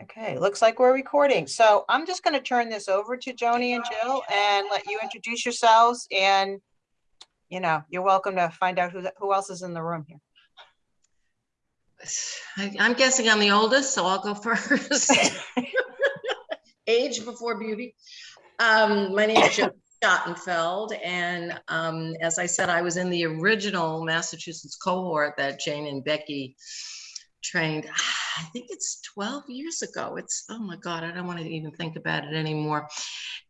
Okay, looks like we're recording. So I'm just going to turn this over to Joni and Jill and let you introduce yourselves and, you know, you're welcome to find out who, who else is in the room here. I- I'm guessing I'm the oldest, so I'll go first. Age before beauty. Um, my name is Jill Schottenfeld, and um, as I said, I was in the original Massachusetts cohort that Jane and Becky trained. I think it's 12 years ago. It's oh my God, I don't want to even think about it anymore.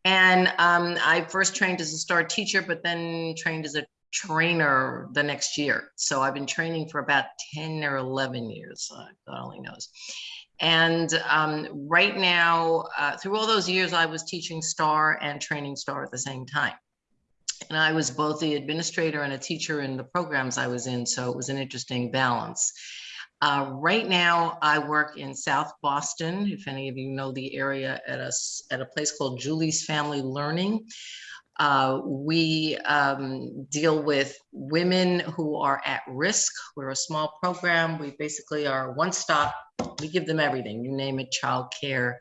And um, I first trained as a star teacher, but then trained as a trainer the next year. So I've been training for about 10 or 11 years. uh, God only knows. And um, right now, uh, through all those years, I was teaching STAR and training STAR at the same time. And I was both the administrator and a teacher in the programs I was in. So it was an interesting balance. Uh, right now, I work in South Boston. If any of you know the area at a, at a place called Julie's Family Learning. Uh, we um, deal with women who are at risk. We're a small program. We basically are one stop. We give them everything. You name it, childcare,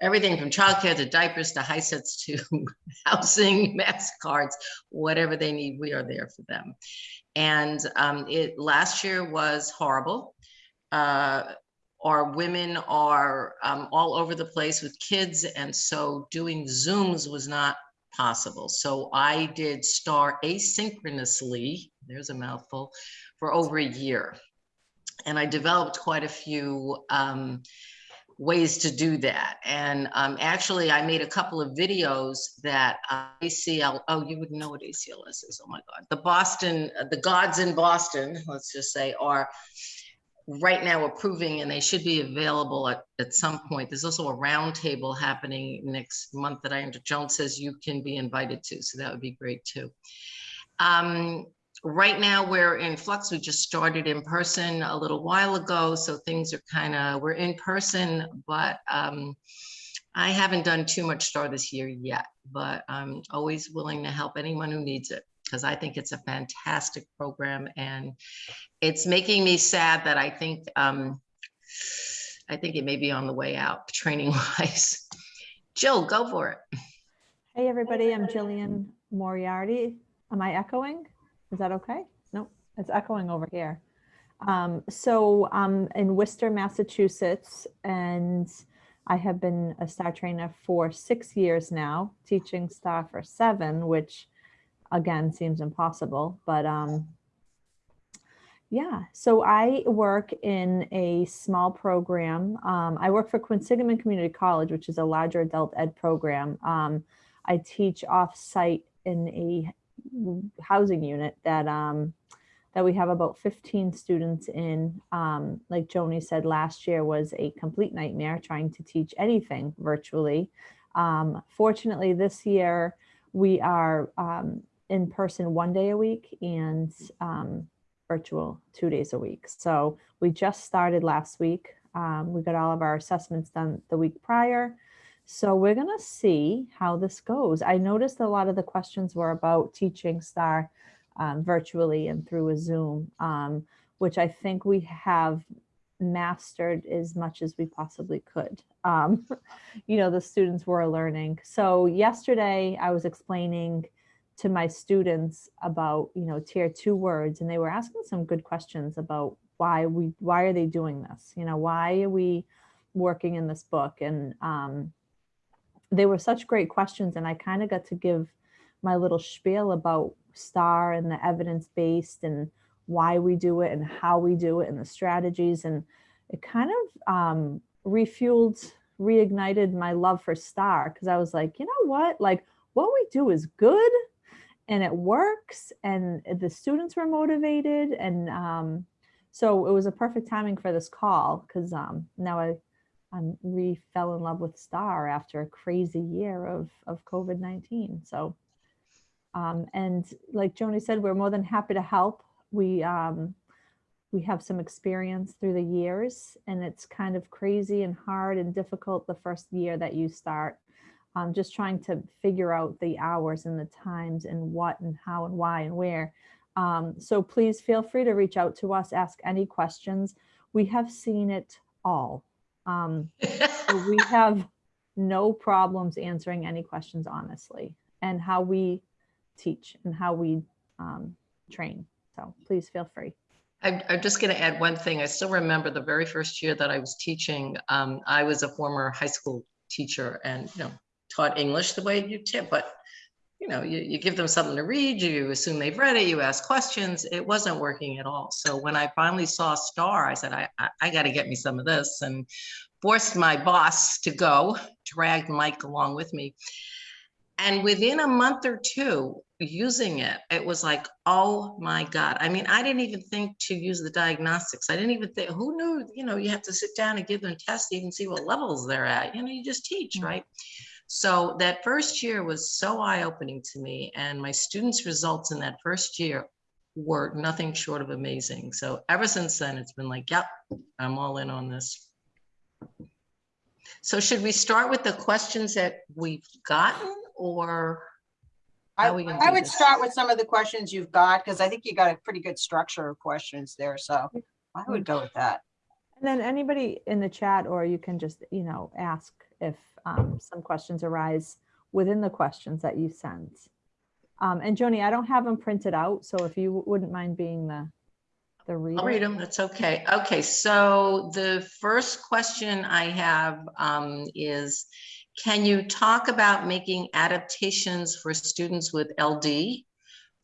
everything from childcare to diapers to HiSETs to housing, mask cards, whatever they need. We are there for them. And um, it last year was horrible. Uh, our women are um, all over the place with kids, and so doing Zooms was not possible. So I did STAR asynchronously, there's a mouthful, for over a year. And I developed quite a few um, ways to do that. And um, actually, I made a couple of videos that uh, ACL, oh, you wouldn't know what ACLS is. Oh my God. The Boston, uh, the gods in Boston, let's just say, are right now approving and they should be available at, at some point. There's also a roundtable happening next month that I, Joan says you can be invited to, so that would be great too. Um, right now we're in flux. We just started in person a little while ago, so things are kind of, we're in person, but um, I haven't done too much STAR this year yet, but I'm always willing to help anyone who needs it because I think it's a fantastic program and it's making me sad that I think um, I think it may be on the way out training wise. Jill, go for it. Hey, everybody, I'm Jillian Moriarty. Am I echoing? Is that okay? No, it's echoing over here. Um, so I'm in Worcester, Massachusetts, and I have been a STAR trainer for six years now, teaching STAR for seven, which again seems impossible, but um, yeah, so I work in a small program. Um, I work for Quinsigamond Community College, which is a larger adult ed program. Um, I teach off-site in a housing unit that um, that we have about 15 students in. Um, like Joni said, last year was a complete nightmare trying to teach anything virtually. Um, fortunately, this year we are um, in person one day a week and um, virtual two days a week. So we just started last week. Um, we got all of our assessments done the week prior. So we're gonna see how this goes. I noticed a lot of the questions were about teaching STAR um, virtually and through a Zoom, um, which I think we have mastered as much as we possibly could. Um, you know, the students were learning. So yesterday I was explaining to my students about, you know, tier two words, and they were asking some good questions about why we, why are they doing this? You know, why are we working in this book? And um, they were such great questions, and I kind of got to give my little spiel about STAR and the evidence-based and why we do it and how we do it and the strategies. And it kind of um, refueled, reignited my love for STAR because I was like, you know what? Like what we do is good and it works and the students were motivated. And um, so it was a perfect timing for this call because um, now I I'm re fell in love with Star after a crazy year of of COVID nineteen. So, um, and like Joni said, we're more than happy to help. We um, we have some experience through the years, and it's kind of crazy and hard and difficult the first year that you start. Um, just trying to figure out the hours and the times and what and how and why and where. Um, so please feel free to reach out to us, ask any questions. We have seen it all Um, so we have no problems answering any questions honestly and how we teach and how we um, train. So please feel free. I'm, I'm just going to add one thing. I still remember the very first year that I was teaching. Um, I was a former high school teacher and, you know, taught English the way you tip, but you know, you, you give them something to read, you assume they've read it, you ask questions. It wasn't working at all. So when I finally saw Star, I said, I, I, I got to get me some of this and forced my boss to go, dragged Mike along with me. And within a month or two using it, it was like, oh my God. I mean, I didn't even think to use the diagnostics. I didn't even think, who knew, you know, you have to sit down and give them tests to even see what levels they're at. You know, you just teach, Mm. right? So that first year was so eye-opening to me and my students' results in that first year were nothing short of amazing. So ever since then, it's been like, yep, I'm all in on this. So should we start with the questions that we've gotten or? I, we I would this? start with some of the questions you've got, because I think you got a pretty good structure of questions there, so I would go with that. And then anybody in the chat, or you can just, you know, ask if um, some questions arise within the questions that you sent. Um, and Joni, I don't have them printed out, so if you wouldn't mind being the, the reader. I'll read them, that's okay. Okay, so the first question I have um, is, can you talk about making adaptations for students with LD?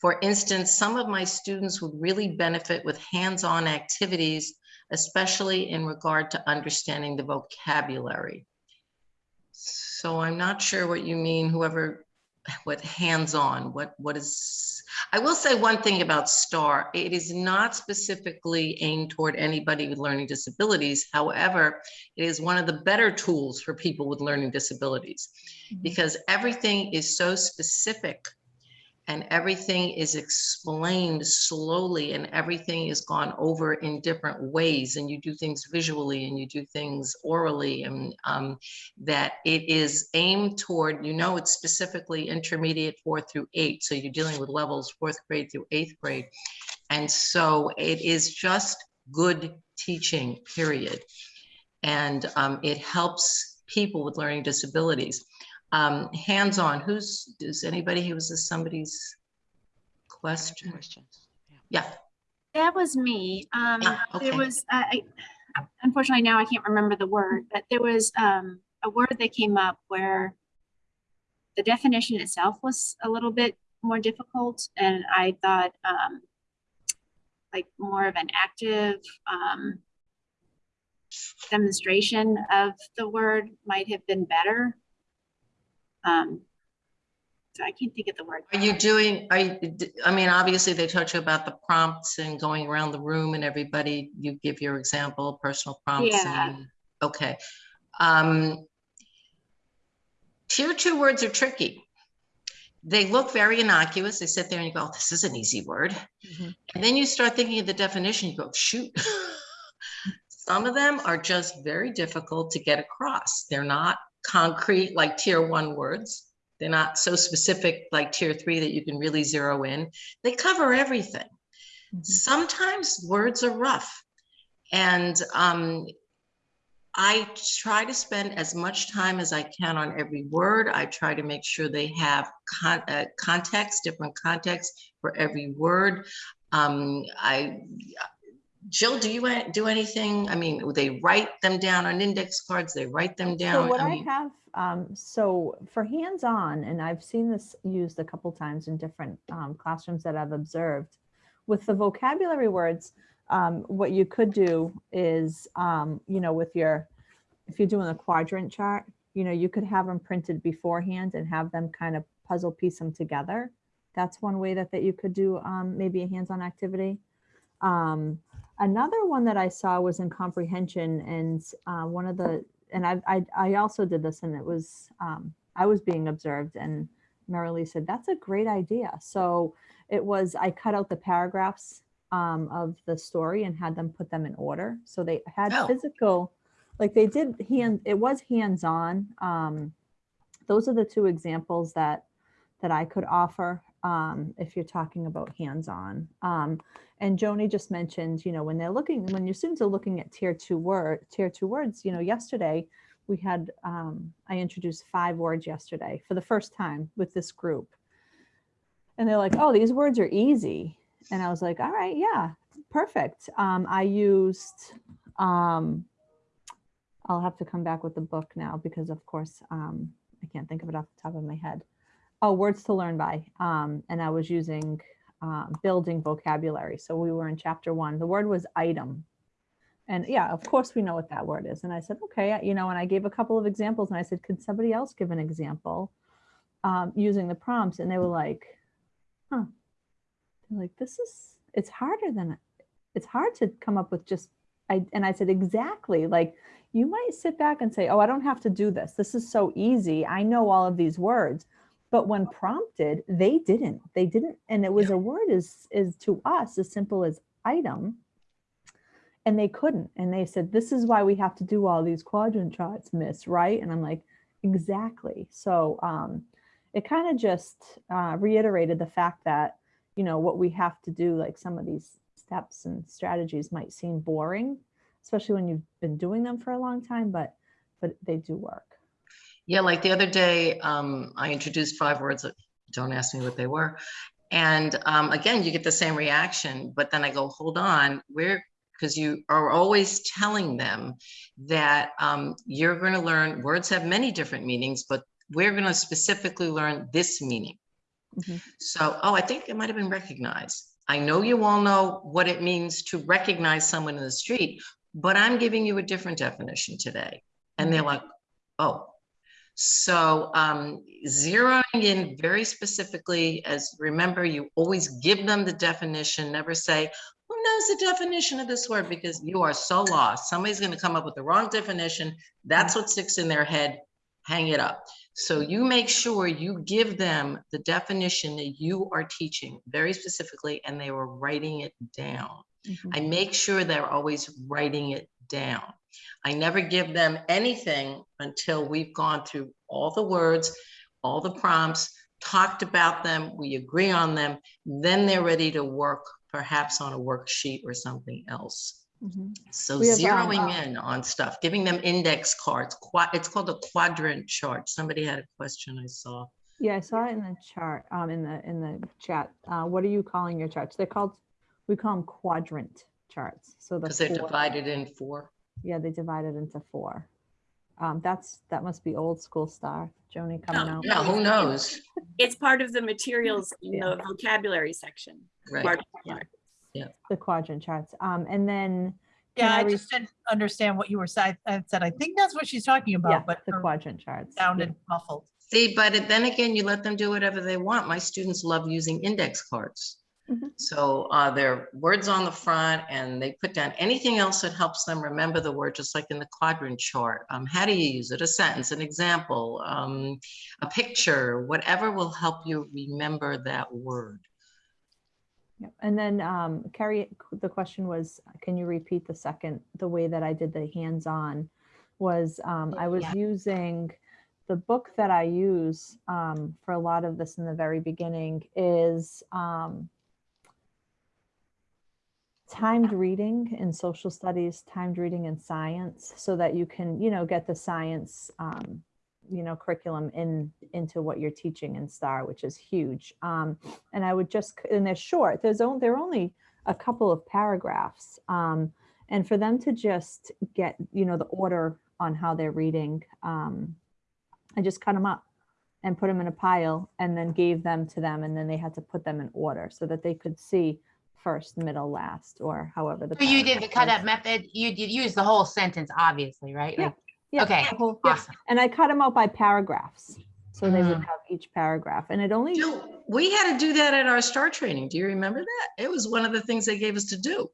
For instance, some of my students would really benefit with hands-on activities, especially in regard to understanding the vocabulary. So I'm not sure what you mean, whoever, what hands-on, what, what is, I will say one thing about STAR. It is not specifically aimed toward anybody with learning disabilities. However, it is one of the better tools for people with learning disabilities Mhm. because everything is so specific and everything is explained slowly and everything is gone over in different ways and you do things visually and you do things orally and um, that it is aimed toward, you know, it's specifically intermediate four through eight. So you're dealing with levels fourth grade through eighth grade. And so it is just good teaching, period. And um, it helps people with learning disabilities. Um, hands-on, who's, does anybody, who was this somebody's question? Questions. Yeah, That was me. Um, Ah, okay. there was, I, I- unfortunately now I can't remember the word, but there was, um, a word that came up where the definition itself was a little bit more difficult and I thought, um, like more of an active, um, demonstration of the word might have been better. Um, so I can't think of the word. are you doing, are you, I mean, obviously they taught you about the prompts and going around the room and everybody, you give your example, personal prompts. Yeah. and- Okay. Um, Tier two words are tricky. They look very innocuous. They sit there and you go, "Oh, this is an easy word. Mhm. And then you start thinking of the definition, you go, shoot. Some of them are just very difficult to get across. They're not concrete like tier one words. They're not so specific like tier three that you can really zero in. They cover everything. Mhm. Sometimes words are rough. And um, I try to spend as much time as I can on every word. I try to make sure they have con- uh, context, different context for every word. Um, I, Jill, do you do anything? I mean, they write them down on index cards. They write them down. So what I I mean, have, um, so for hands-on, and I've seen this used a couple times in different um, classrooms that I've observed, with the vocabulary words, um, what you could do is, um, you know, with your, if you're doing a quadrant chart, you know, you could have them printed beforehand and have them kind of puzzle piece them together. That's one way that, that you could do um, maybe a hands-on activity. Um, another one that I saw was in comprehension and uh, one of the, and I, I, I also did this and it was, um, I was being observed and Marilee said, that's a great idea. So it was, I cut out the paragraphs um, of the story and had them put them in order. So they had Oh. physical, like they did hand, it was hands-on. Um, those are the two examples that, that I could offer. Um, if you're talking about hands-on. Um, and Joni just mentioned, you know, when they're looking, when your students are looking at tier two word, tier two words, you know, yesterday we had, um, I introduced five words yesterday for the first time with this group. And they're like, oh, these words are easy. And I was like, all right, yeah, perfect. Um, I used, um, I'll have to come back with the book now because of course, um, I can't think of it off the top of my head. Oh, words to learn by. Um, and I was using um, building vocabulary. So we were in chapter one. The word was item. And yeah, of course we know what that word is. And I said, okay, you know, and I gave a couple of examples and I said, could somebody else give an example um, using the prompts? And they were like, huh. They're like, this is, it's harder than, it's hard to come up with just, I, and I said, exactly. Like you might sit back and say, oh, I don't have to do this. This is so easy. I know all of these words. But when prompted, they didn't. They didn't. And it was a word is, is to us as simple as item. And they couldn't. And they said, this is why we have to do all these quadrant charts, miss, right? And I'm like, exactly. So um, it kind of just uh, reiterated the fact that, you know, what we have to do, like some of these steps and strategies might seem boring, especially when you've been doing them for a long time, but but they do work. Yeah, like the other day, um, I introduced five words that don't ask me what they were. And um, again, you get the same reaction, but then I go, hold on, we're because you are always telling them that um, you're going to learn words have many different meanings, but we're going to specifically learn this meaning. Mhm. So, oh, I think it might have been recognized. I know you all know what it means to recognize someone in the street, but I'm giving you a different definition today. And they're like, oh. So um, zeroing in very specifically as remember, you always give them the definition, never say, who knows the definition of this word? Because you are so lost. Somebody's going to come up with the wrong definition. That's what sticks in their head. Hang it up. So you make sure you give them the definition that you are teaching very specifically, and they were writing it down. Mhm. I make sure they're always writing it down. I never give them anything until we've gone through all the words, all the prompts, talked about them, we agree on them, then they're ready to work perhaps on a worksheet or something else. So We have, um, zeroing in on stuff, giving them index cards, it's called a quadrant chart. Somebody had a question I saw. Yeah, I saw it in the chart, um, in the, in the chat. Uh, what are you calling your charts? They're called, we call them quadrant charts. So the Because they're divided in four. Yeah, they divide it into four. Um, that's, that must be old school star, Joni coming No. out. Yeah, who knows? It's part of the materials in Yeah. the vocabulary section. Right. Part of Yeah. The quadrant charts. Um, and then. Yeah, can I just didn't understand what you were saying. I said, I think that's what she's talking Yeah, about, but the her quadrant charts. yeah. sounded muffled. See, but then again, you let them do whatever they want. My students love using index cards. Mhm. So uh, there are words on the front and they put down anything else that helps them remember the word, just like in the quadrant chart. Um, how do you use it? A sentence, an example, um, a picture, whatever will help you remember that word. Yep. And then um, Carrie, the question was, can you repeat the second, the way that I did the hands-on was um, I was Yeah. using the book that I use um, for a lot of this in the very beginning is um, timed reading in social studies, timed reading in science, so that you can, you know, get the science, um, you know, curriculum in into what you're teaching in STAR, which is huge. Um, and I would just, and they're short. There's only they're only a couple of paragraphs, um, and for them to just get, you know, the order on how they're reading, um, I just cut them up and put them in a pile, and then gave them to them, and then they had to put them in order so that they could see first, middle, last, or however the. So you did the paragraph cut up method, you did use the whole sentence, obviously, right? Yeah. Like, Yeah, okay, whole- yeah. awesome. And I cut them out by paragraphs. So they would Mm. have each paragraph and it only, Jill, we had to do that at our STAR training. Do you remember that? It was one of the things they gave us to do.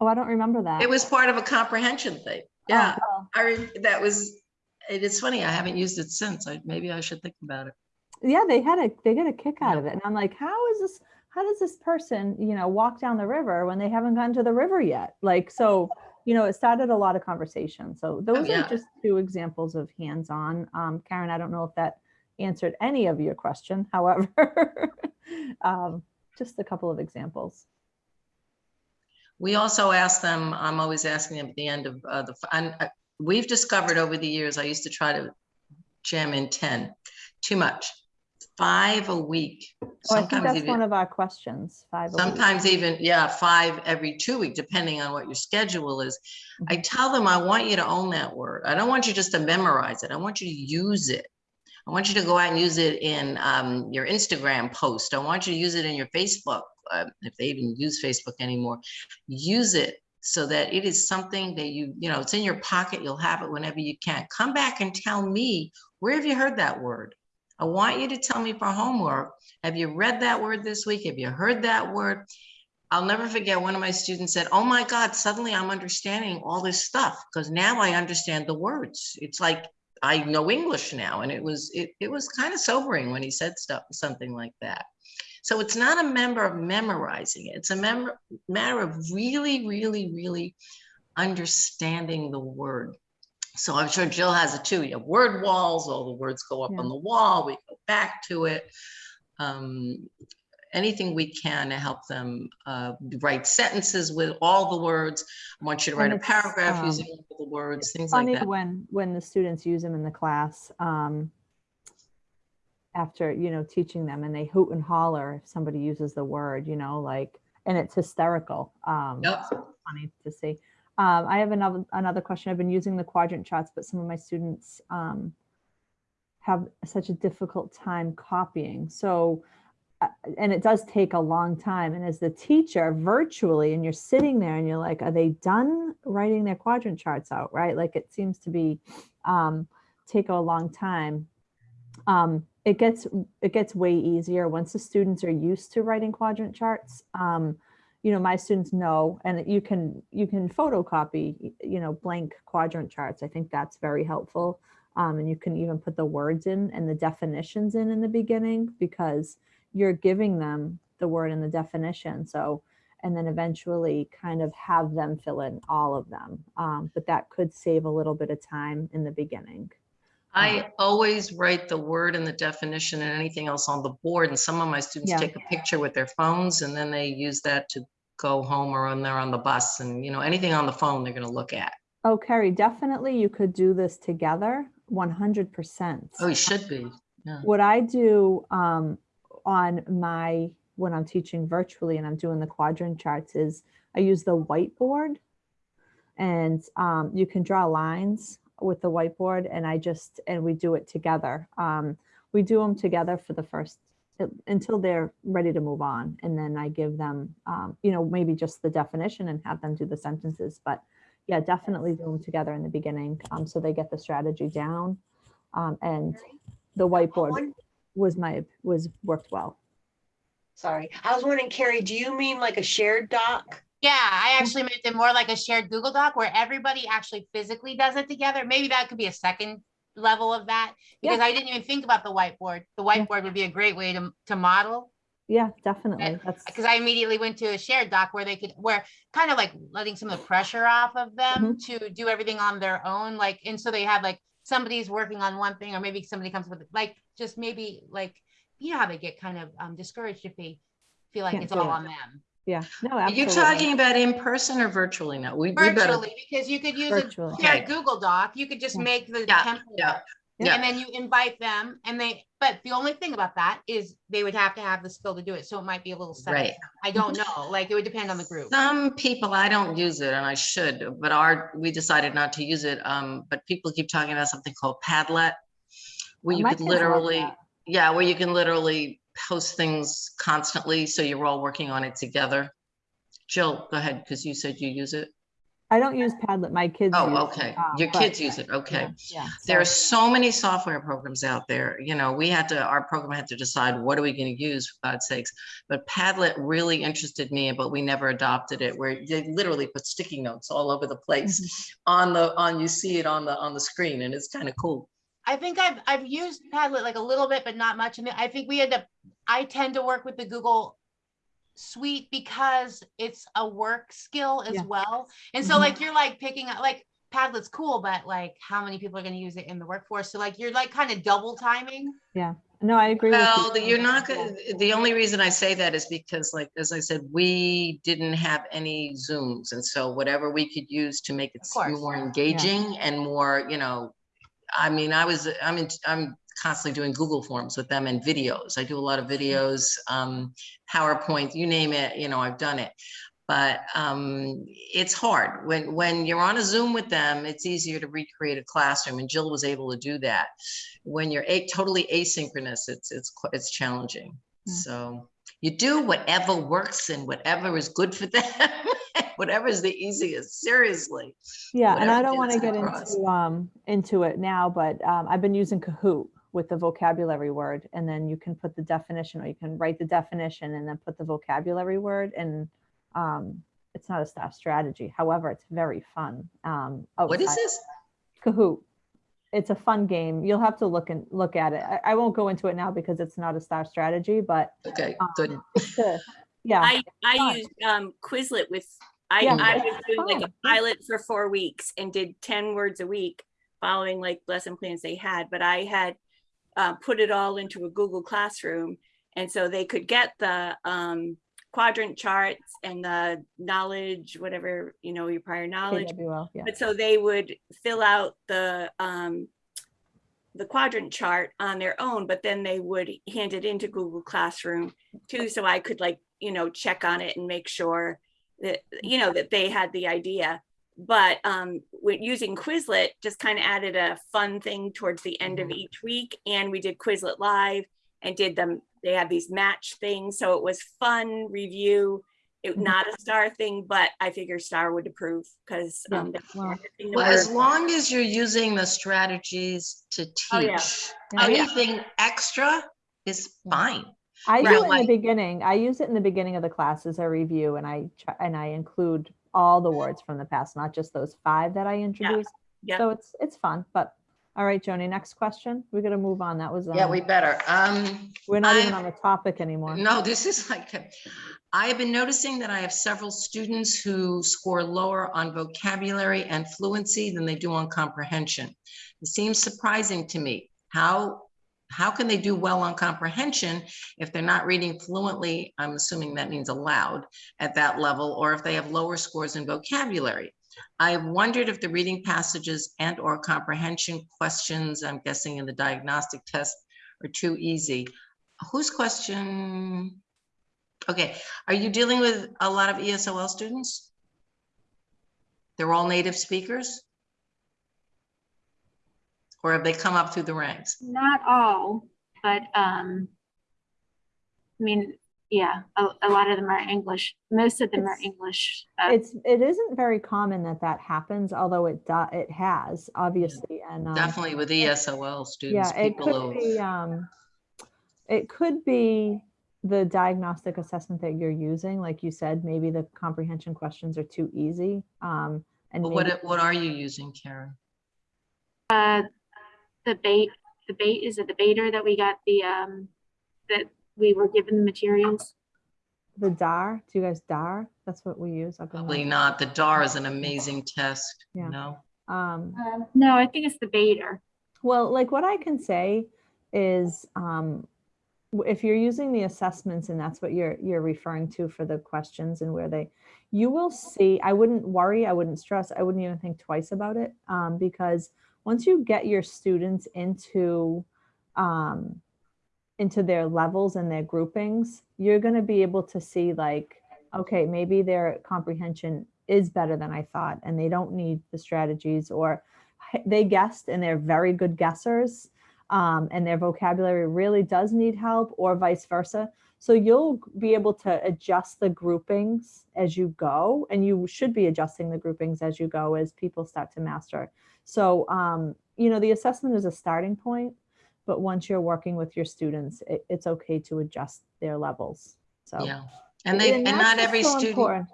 oh, I don't remember that. It was part of a comprehension thing. Oh, Yeah, well, I, re- that was, it is funny. I haven't used it since. I, maybe I should think about it. Yeah, they had a, they get a kick out of it. And I'm like, how is this, how does this person, you know, walk down the river when they haven't gotten to the river yet? Like, so, you know, it started a lot of conversation. So those yeah. are just two examples of hands-on. Um, Karen, I don't know if that answered any of your question, however. um, just a couple of examples. We also ask them, I'm always asking them at the end of uh, the, and uh, we've discovered over the years, I used to try to jam in 10, too much. Five a week. Oh, I think sometimes that's even- one of our questions, five. a week. Sometimes even, yeah, five every two week, depending on what your schedule is. I tell them, I want you to own that word. I don't want you just to memorize it. I want you to use it. I want you to go out and use it in um, your Instagram post. I want you to use it in your Facebook, uh, if they even use Facebook anymore. Use it so that it is something that you, you know, it's in your pocket. You'll have it whenever you can. Come back and tell me, where have you heard that word? I want you to tell me for homework. Have you read that word this week? Have you heard that word? I'll never forget one of my students said, Oh my God, suddenly I'm understanding all this stuff because now I understand the words. It's like I know English now. And it was it, it was kind of sobering when he said stuff, something like that. So it's not a member of memorizing it. It's a member matter of really, really, really understanding the word. So I'm sure Jill has it too. You have word walls, all the words go up Yeah. on the wall, we go back to it. Um, anything we can to help them uh, write sentences with all the words. I want you to write a paragraph um, using all the words, things like Funny that. when, when the students use them in the class, um, after, you know, teaching them and they hoot and holler if somebody uses the word, you know, like, and it's hysterical. Um, Yep. so funny to see. Um, I have another, another question. I've been using the quadrant charts, but some of my students, um, have such a difficult time copying. So, uh, and it does take a long time. And as the teacher virtually, and you're sitting there and you're like, are they done writing their quadrant charts out? Right. Like it seems to be, um, take a long time. Um, it gets, it gets way easier once the students are used to writing quadrant charts. Um, you know, my students know, and you can, you can photocopy, you know, blank quadrant charts. I think that's very helpful. Um, and you can even put the words in and the definitions in in the beginning because you're giving them the word and the definition. So, and then eventually kind of have them fill in all of them. Um, but that could save a little bit of time in the beginning. I always write the word and the definition and anything else on the board. And some of my students Yeah. take a picture with their phones and then they use that to go home or when they're on the bus and, you know, anything on the phone they're going to look at. Oh, Carrie, definitely you could do this together, 100%. Oh, you should be. What I do um, on my, when I'm teaching virtually and I'm doing the quadrant charts is I use the whiteboard and um, you can draw lines with the whiteboard and I just, and we do it together. Um, we do them together for the first, until they're ready to move on. And then I give them, um, you know, maybe just the definition and have them do the sentences. But yeah, definitely do them together in the beginning um, so they get the strategy down. Um, and the whiteboard was my, was worked well. Sorry, I was wondering, Carrie, do you mean like a shared doc? Yeah, I actually meant it more like a shared Google Doc where everybody actually physically does it together. Maybe that could be a second level of that. Yeah. Because I didn't even think about the whiteboard. The Yeah. whiteboard would be a great way to, to model. Yeah, definitely. Because I immediately went to a shared doc where they could, where kind of like letting some of the pressure off of them Mm-hmm. to do everything on their own. Like, and so they had like somebody's working on one thing, or maybe somebody comes with like just maybe like, you know how they get kind of um, discouraged if they feel like Can't it's all it. on them. Yeah, no, Are you absolutely. talking about in person or virtually now? We, we better. Virtually, because you could use a Virtually. shared Okay. Google Doc. You could just Yeah. make the Yeah, template. yeah, up, yeah. And then you invite them and they, but the only thing about that is they would have to have the skill to do it. So it might be a little setup. Right. I don't know. Like it would depend on the group. Some people, I don't use it and I should, but our, we decided not to use it. Um, but people keep talking about something called Padlet. Where Oh, you could literally, yeah, where you can literally post things constantly. So you're all working on it together. Jill, go ahead, because you said you use it. I don't use Padlet. My kids. use Oh, it, okay. um, Your but- kids use it. Okay. Yeah. yeah, There are so- so many software programs out there. You know, we had to, our program had to decide what are we going to use for God's sakes. But Padlet really interested me, but we never adopted it where they literally put sticky notes all over the place Mm-hmm. on the, on, you see it on the, on the screen and it's kind of cool. I think I've, I've used Padlet like a little bit, but not much. And I think we end up, I tend to work with the Google Suite because it's a work skill as Yeah. well. And so Mhm. like, you're like picking up, like Padlet's cool, but like, how many people are gonna use it in the workforce? So like, you're like kind of double timing. Yeah. No, I agree with you. Well, the- you're not gonna, the only reason I say that is because like, as I said, we didn't have any Zooms. And so whatever we could use to make it more engaging and more, you know, I mean, I was, I'm, in- I'm constantly doing Google Forms with them and videos. I do a lot of videos, um, PowerPoint, you name it, you know, I've done it. But um, it's hard when, when you're on a Zoom with them, it's easier to recreate a classroom and Jill was able to do that. When you're a, totally asynchronous, it's, it's, it's challenging. Yeah. So you do whatever works and whatever is good for them, whatever is the easiest, seriously. Yeah, and I don't want to get across. into, um, into it now, but, um, I've been using Kahoot with the vocabulary word and then you can put the definition or you can write the definition and then put the vocabulary word and, um, it's not a STAR strategy. However, it's very fun. Um, What is this? Kahoot. It's a fun game. You'll have to look and look at it. I, I won't go into it now because it's not a STAR strategy, but Okay, um, good. a- yeah, I, I fun. used um, Quizlet with, I, Yeah, I was doing like a pilot for four weeks and did ten words a week, following like lesson plans they had, but I had uh, put it all into a Google Classroom. And so they could get the um, quadrant charts and the knowledge, whatever, you know, your prior knowledge. KWL, yeah. But so they would fill out the, um, the quadrant chart on their own, but then they would hand it into Google Classroom too, so I could like, you know, check on it and make sure that, you know, that they had the idea. But, um, using Quizlet, just kind of added a fun thing towards the end of each week, and we did Quizlet Live and did them, they had these match things, so it was fun review. It, Mhm. not a star thing, but I figure Star would approve, because, um, well, Well, as long as you're using the strategies to Oh, teach, Yeah. anything extra is fine. I do Right. it in the beginning. I use it in the beginning of the class as a review and I, try- and I include all the words from the past, not just those five that I introduced. yeah. yeah. So it's, it's fun, but, all right, Joni, next question. We're gonna move on. That was, Yeah, um, we better. Um, we're not even on the topic anymore. No, this is like, a- I have been noticing that I have several students who score lower on vocabulary and fluency than they do on comprehension. It seems surprising to me. How, how can they do well on comprehension if they're not reading fluently? I'm assuming that means aloud at that level, or if they have lower scores in vocabulary. I wondered if the reading passages and or comprehension questions, I'm guessing in the diagnostic test, are too easy. Whose question? Okay, are you dealing with a lot of ESOL students? They're all native speakers? Or have they come up through the ranks? Not all, but, um, I mean, yeah, a, a lot of them are English. Most of them are English. uh, It's, it isn't very common that that happens, although it, do- it has, obviously, and. um, Definitely with ESOL students, Yeah, it people could be, um, it could be the diagnostic assessment that you're using, like you said, maybe the comprehension questions are too easy. Um, and But what, what are you using, Karen? Uh, the bait, the bait, is it the Bader that we got the, um, that we were given the materials? the DAR, do you guys DAR? That's what we use up in. Probably the- not. The DAR is an amazing test, Yeah. you know? Um, Um, No, I think it's the Bader. Well, like what I can say is, um, w- if you're using the assessments and that's what you're you're referring to for the questions and where they, you will see. I wouldn't worry. I wouldn't stress. I wouldn't even think twice about it um, because once you get your students into um, into their levels and their groupings, you're going to be able to see like, okay, maybe their comprehension is better than I thought, and they don't need the strategies or they guessed and they're very good guessers um, and their vocabulary really does need help or vice versa. So you'll be able to adjust the groupings as you go and you should be adjusting the groupings as you go as people start to master. So, um, you know, the assessment is a starting point, but once you're working with your students, it, it's okay to adjust their levels. So Yeah. And they, and that's not every so student, important.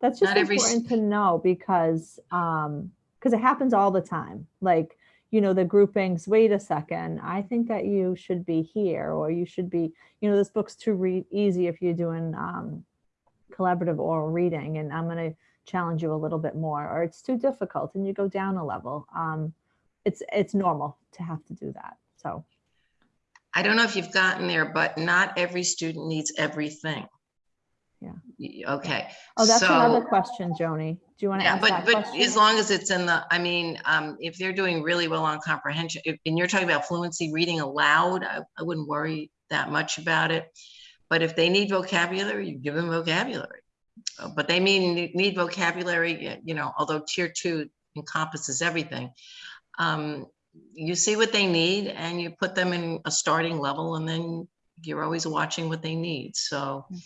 That's just not every s- important to know because, um, because it happens all the time. Like, you know, the groupings, wait a second, I think that you should be here, or you should be, you know, this book's too read easy if you're doing, um, collaborative oral reading, and I'm gonna challenge you a little bit more, or it's too difficult and you go down a level. Um, it's, it's normal to have to do that. So, I don't know if you've gotten there, but not every student needs everything. Yeah. Okay. oh, that's another question, Joni. Do you want to Yeah, but, but question? as long as it's in the, I mean, um, if they're doing really well on comprehension, if- and you're talking about fluency reading aloud, I, I wouldn't worry that much about it. But if they need vocabulary, you give them vocabulary. Uh, But they mean, need vocabulary, you know, although tier two encompasses everything. Um, you see what they need and you put them in a starting level and then you're always watching what they need. So Um,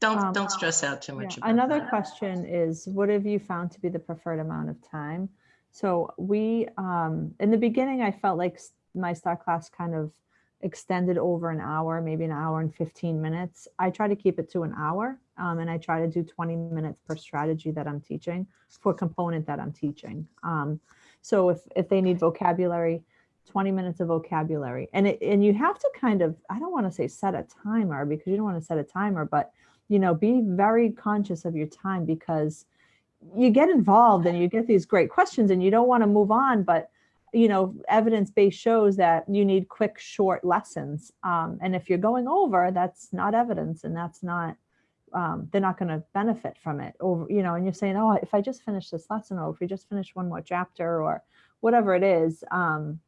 don't, don't stress out too Yeah, much. about Another that. question is, what have you found to be the preferred amount of time? So we, um, in the beginning, I felt like s- my star class kind of extended over an hour, maybe an hour and 15 minutes. I try to keep it to an hour um, and I try to do 20 minutes per strategy that I'm teaching for component that I'm teaching. Um, so if, if they need vocabulary, 20 minutes of vocabulary and it, and you have to kind of, I don't want to say set a timer because you don't want to set a timer, but you know, be very conscious of your time because you get involved and you get these great questions and you don't want to move on, but you know, evidence base shows that you need quick, short lessons. Um, and if you're going over, that's not evidence and that's not, um, they're not going to benefit from it over, you know, and you're saying, oh, if I just finish this lesson or if we just finish one more chapter or whatever it is, um,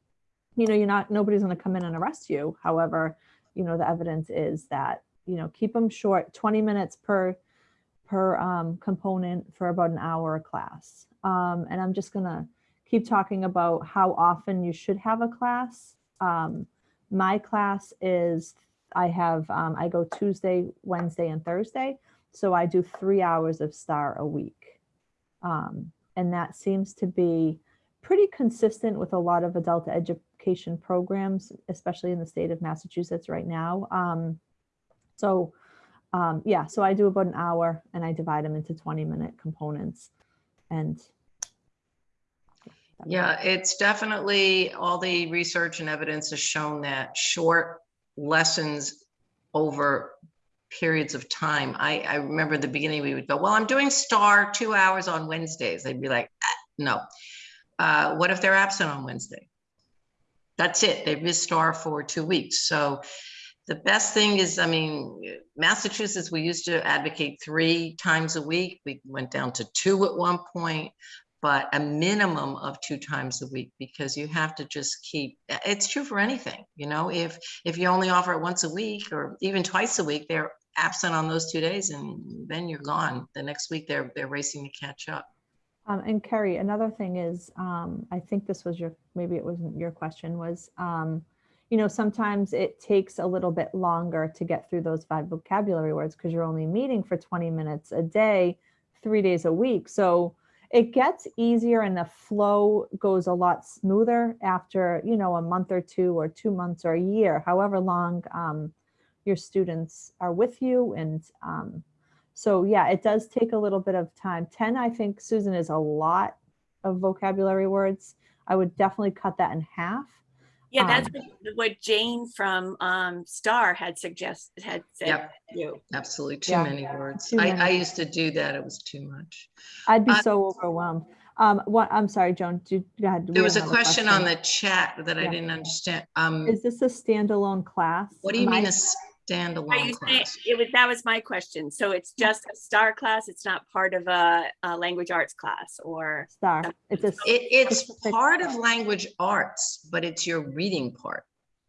you know, you're not, nobody's going to come in and arrest you. However, you know, the evidence is that, you know, keep them short, 20 minutes per, per um, component for about an hour a class. Um, and I'm just gonna keep talking about how often you should have a class. Um, my class is, I have, um, I go Tuesday, Wednesday, and Thursday. So I do three hours of STAR a week. Um, and that seems to be pretty consistent with a lot of adult education programs, especially in the state of Massachusetts right now. Um, so um, yeah, so I do about an hour and I divide them into 20 minute components and. Yeah, it's definitely, all the research and evidence has shown that short lessons over periods of time. I, I remember the beginning, we would go, well, I'm doing STAR two hours on Wednesdays. They'd be like, "Ah, no. Uh, what if they're absent on Wednesday? That's it. They've missed STAR for two weeks. So the best thing is, I mean, Massachusetts, we used to advocate three times a week. We went down to two at one point but a minimum of two times a week because you have to just keep it's true for anything you know if if you only offer it once a week or even twice a week they're absent on those two days and then you're gone the next week they're they're racing to catch up Um, and Kerry, another thing is, um, I think this was your, maybe it wasn't your question was, um, you know, sometimes it takes a little bit longer to get through those five vocabulary words because you're only meeting for 20 minutes a day, three days a week. So it gets easier and the flow goes a lot smoother after, you know, a month or two or two months or a year, however long um, your students are with you. And um, so, yeah, it does take a little bit of time. 10, I think, Susan, is a lot of vocabulary words. I would definitely cut that in half. Yeah, that's Um, what- what Jane from um Star had suggested, had said. Yep. You. absolutely too Yeah, many words too I, many. I used to do that it was too much I'd be Uh, so overwhelmed. Um, what, I'm sorry, Joan, do, go ahead. we there was a have another question on the chat that i didn't understand um Is this a standalone class? what do you Am mean I- a Are standalone you saying, it was, that was my question. So it's just a Star class? It's not part of a, a language arts class or? Star, it's a, It, it's part of language arts, but it's your reading part.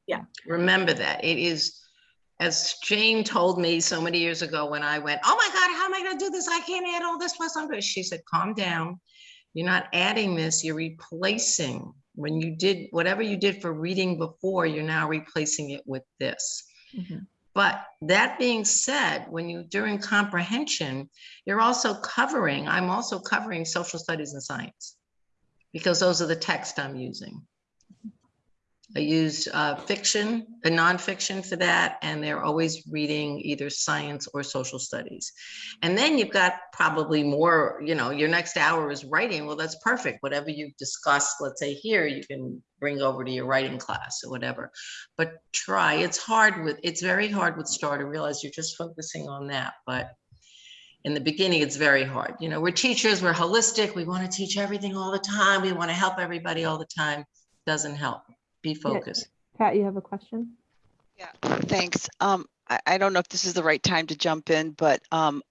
Yeah. Remember that. It is, as Jane told me so many years ago when I went, oh my God, how am I gonna do this? I can't add all this plus I'm. She said, calm down. You're not adding this, you're replacing. When you did, whatever you did for reading before, you're now replacing it with this. Mhm. But that being said, when you during comprehension, you're also covering, I'm also covering social studies and science because those are the text I'm using. I use uh, fiction and nonfiction for that, and they're always reading either science or social studies. And then you've got probably more, you know, your next hour is writing. Well, that's perfect. Whatever you've discussed, let's say here, you can bring over to your writing class or whatever. But try. It's hard with, it's very hard with STAR to realize you're just focusing on that. But in the beginning, it's very hard. You know, we're teachers, we're holistic, we want to teach everything all the time, we want to help everybody all the time. Doesn't help. Be focused. Pat, you have a question? Yeah, thanks. Um, I, I don't know if this is the right time to jump in, but, um,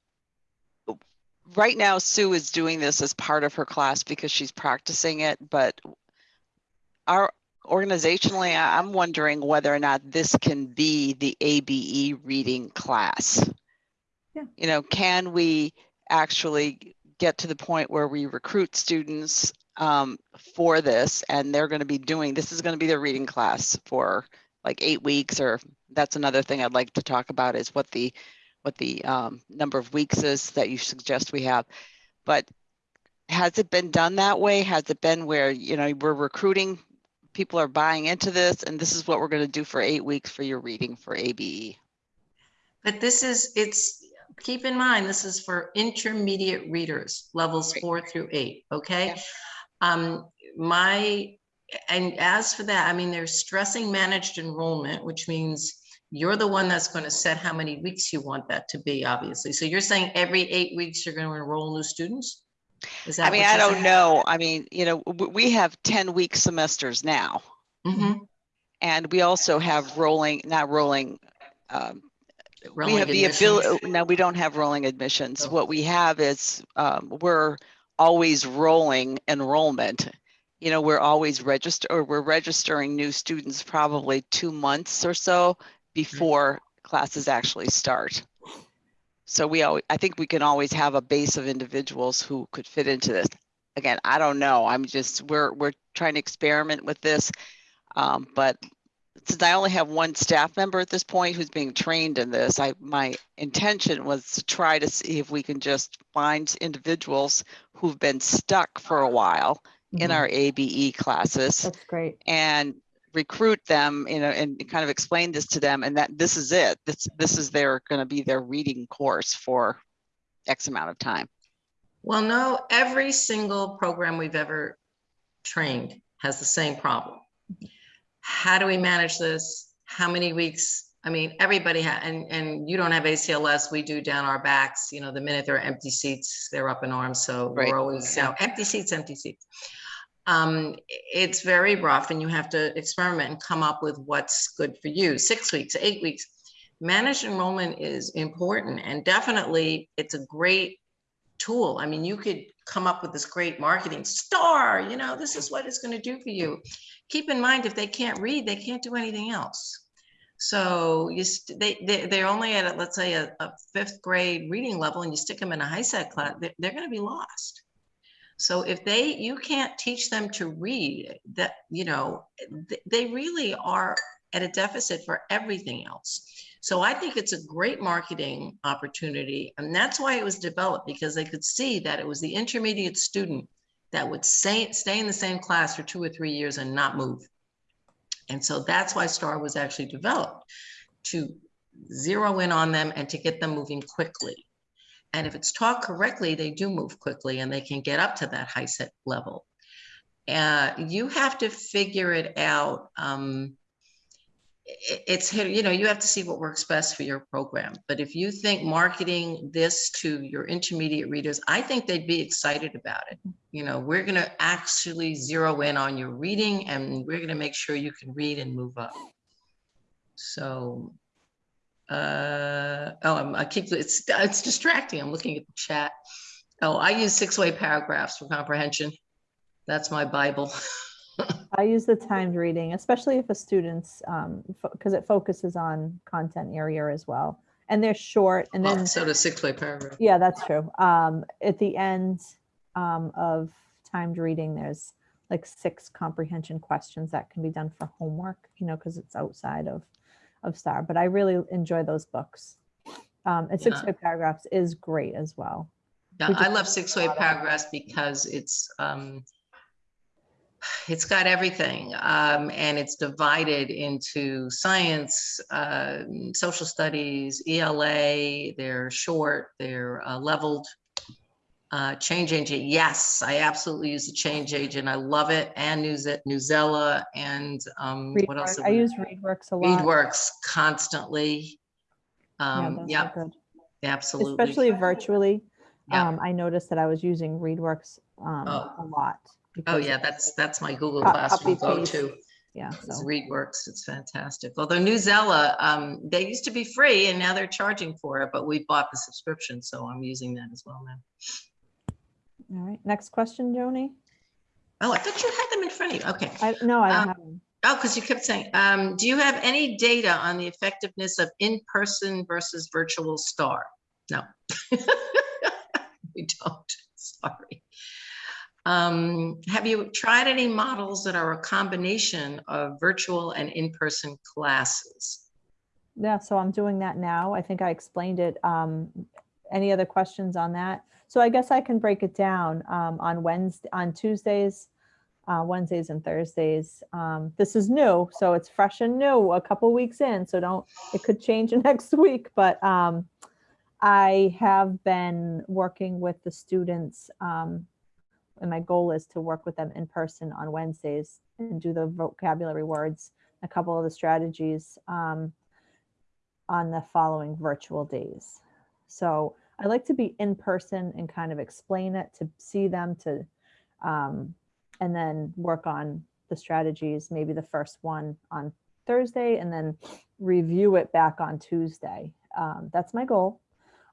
right now Sue is doing this as part of her class because she's practicing it, but our organizationally, I- I'm wondering whether or not this can be the ABE reading class. Yeah. You know, can we actually get to the point where we recruit students um, for this and they're going to be doing, this is going to be their reading class for like eight weeks or that's another thing I'd like to talk about is what the, what the um, number of weeks is that you suggest we have. But has it been done that way? Has it been where, you know, we're recruiting, people are buying into this and this is what we're going to do for eight weeks for your reading for? ABE? But this is, it's, keep in mind, this is for intermediate readers, levels four through eight, okay? Um, my, and as for that, I mean, they're stressing managed enrollment, which means you're the one that's going to set how many weeks you want that to be, obviously. So you're saying every eight weeks you're going to enroll new students? Is that I mean, I don't saying? know. I mean, you know, we have 10 week semesters now. Mhm. And we also have rolling, not rolling, um, we Rolling have the ability, no, we don't have rolling admissions. Oh. What we have is, um, we're always rolling enrollment. You know, we're always register, or we're registering new students probably two months or so before classes actually start. So we always, I think we can always have a base of individuals who could fit into this. Again, I don't know. I'm just, we're, we're trying to experiment with this. Um, but since I only have one staff member at this point who's being trained in this, I, my intention was to try to see if we can just find individuals who've been stuck for a while in Mhm. our ABE classes That's great. and recruit them, you know, and kind of explain this to them and that this is it. This, this is their, going to be their reading course for X amount of time. Well, no, every single program we've ever trained has the same problem. How do we manage this? How many weeks? I mean, everybody ha and, and you don't have ACLS, we do down our backs, you know, the minute there are empty seats, they're up in arms, so Right. we're always, you know, empty seats, empty seats. Um, it's very rough and you have to experiment and come up with what's good for you, six weeks, eight weeks. Managed enrollment is important and definitely it's a great tool. I mean, you could come up with this great marketing star, you know, this is what it's going to do for you. Keep in mind, if they can't read, they can't do anything else. So you, they, they, they're only at, a- let's say, a, a fifth grade reading level and you stick them in a HiSET class, they're, they're going to be lost. So if they, you can't teach them to read that, you know, th- they really are at a deficit for everything else. So I think it's a great marketing opportunity. And that's why it was developed because they could see that it was the intermediate student that would say, stay in the same class for two or three years and not move. And so that's why STAR was actually developed to zero in on them and to get them moving quickly. And if it's taught correctly, they do move quickly and they can get up to that HiSET level. Uh, you have to figure it out. Um, it's you know you have to see what works best for your program. But if you think marketing this to your intermediate readers i think they'd be excited about it. You know we're going to actually zero in on your reading and we're going to make sure you can read and move up. So uh oh I'm, i keep it's it's distracting. I'm looking at the chat. Oh i use six-way paragraphs for comprehension. That's my bible I use the timed reading, especially if a student's, um, because it focuses on content area as well. And they're short and Well, then, so does six-way paragraph yeah, that's true. Um, at the end, um, of timed reading, there's like six comprehension questions that can be done for homework, you know, because it's outside of, of STAR, but I really enjoy those books. Um, and Yeah. six-way paragraphs is great as well. Yeah, We I love six way paragraphs because it's, um, it's got everything, um, and it's divided into science, uh, social studies, ELA, they're short, they're uh, leveled. Uh, change agent, yes, I absolutely use the change agent. I love it, and Newz- Newsella, and, um, what else? I use ReadWorks a lot. ReadWorks constantly. Yeah, Um, yeah, good. Absolutely. especially virtually. Yeah. Um, I noticed that I was using ReadWorks um, Oh. a lot. Oh, because yeah, that's, that's my Google Co- Classroom copy paste. go-to. Yeah, It's so, ReadWorks, it's fantastic. Although Newsella, um, they used to be free and now they're charging for it, but we bought the subscription, so I'm using that as well now. all right. Next question, Joni? Oh, I thought you had them in front of you. Okay. I, no, I Um, don't have them. Oh, because you kept saying, um, do you have any data on the effectiveness of in-person versus virtual STAR? No. We don't, sorry. Um, have you tried any models that are a combination of virtual and in-person classes? Yeah, so I'm doing that now. I think I explained it. Um, any other questions on that? So I guess I can break it down um, on Wednesday, on Tuesdays, uh, Wednesdays and Thursdays. Um, this is new, so it's fresh and new, a couple weeks in. So don't, it could change next week, but um, I have been working with the students. And my goal is to work with them in person on Wednesdays and do the vocabulary words, a couple of the strategies. Um, on the following virtual days. So I like to be in person and kind of explain it to see them to, um, and then work on the strategies, maybe the first one on Thursday and then review it back on Tuesday. Um, that's my goal.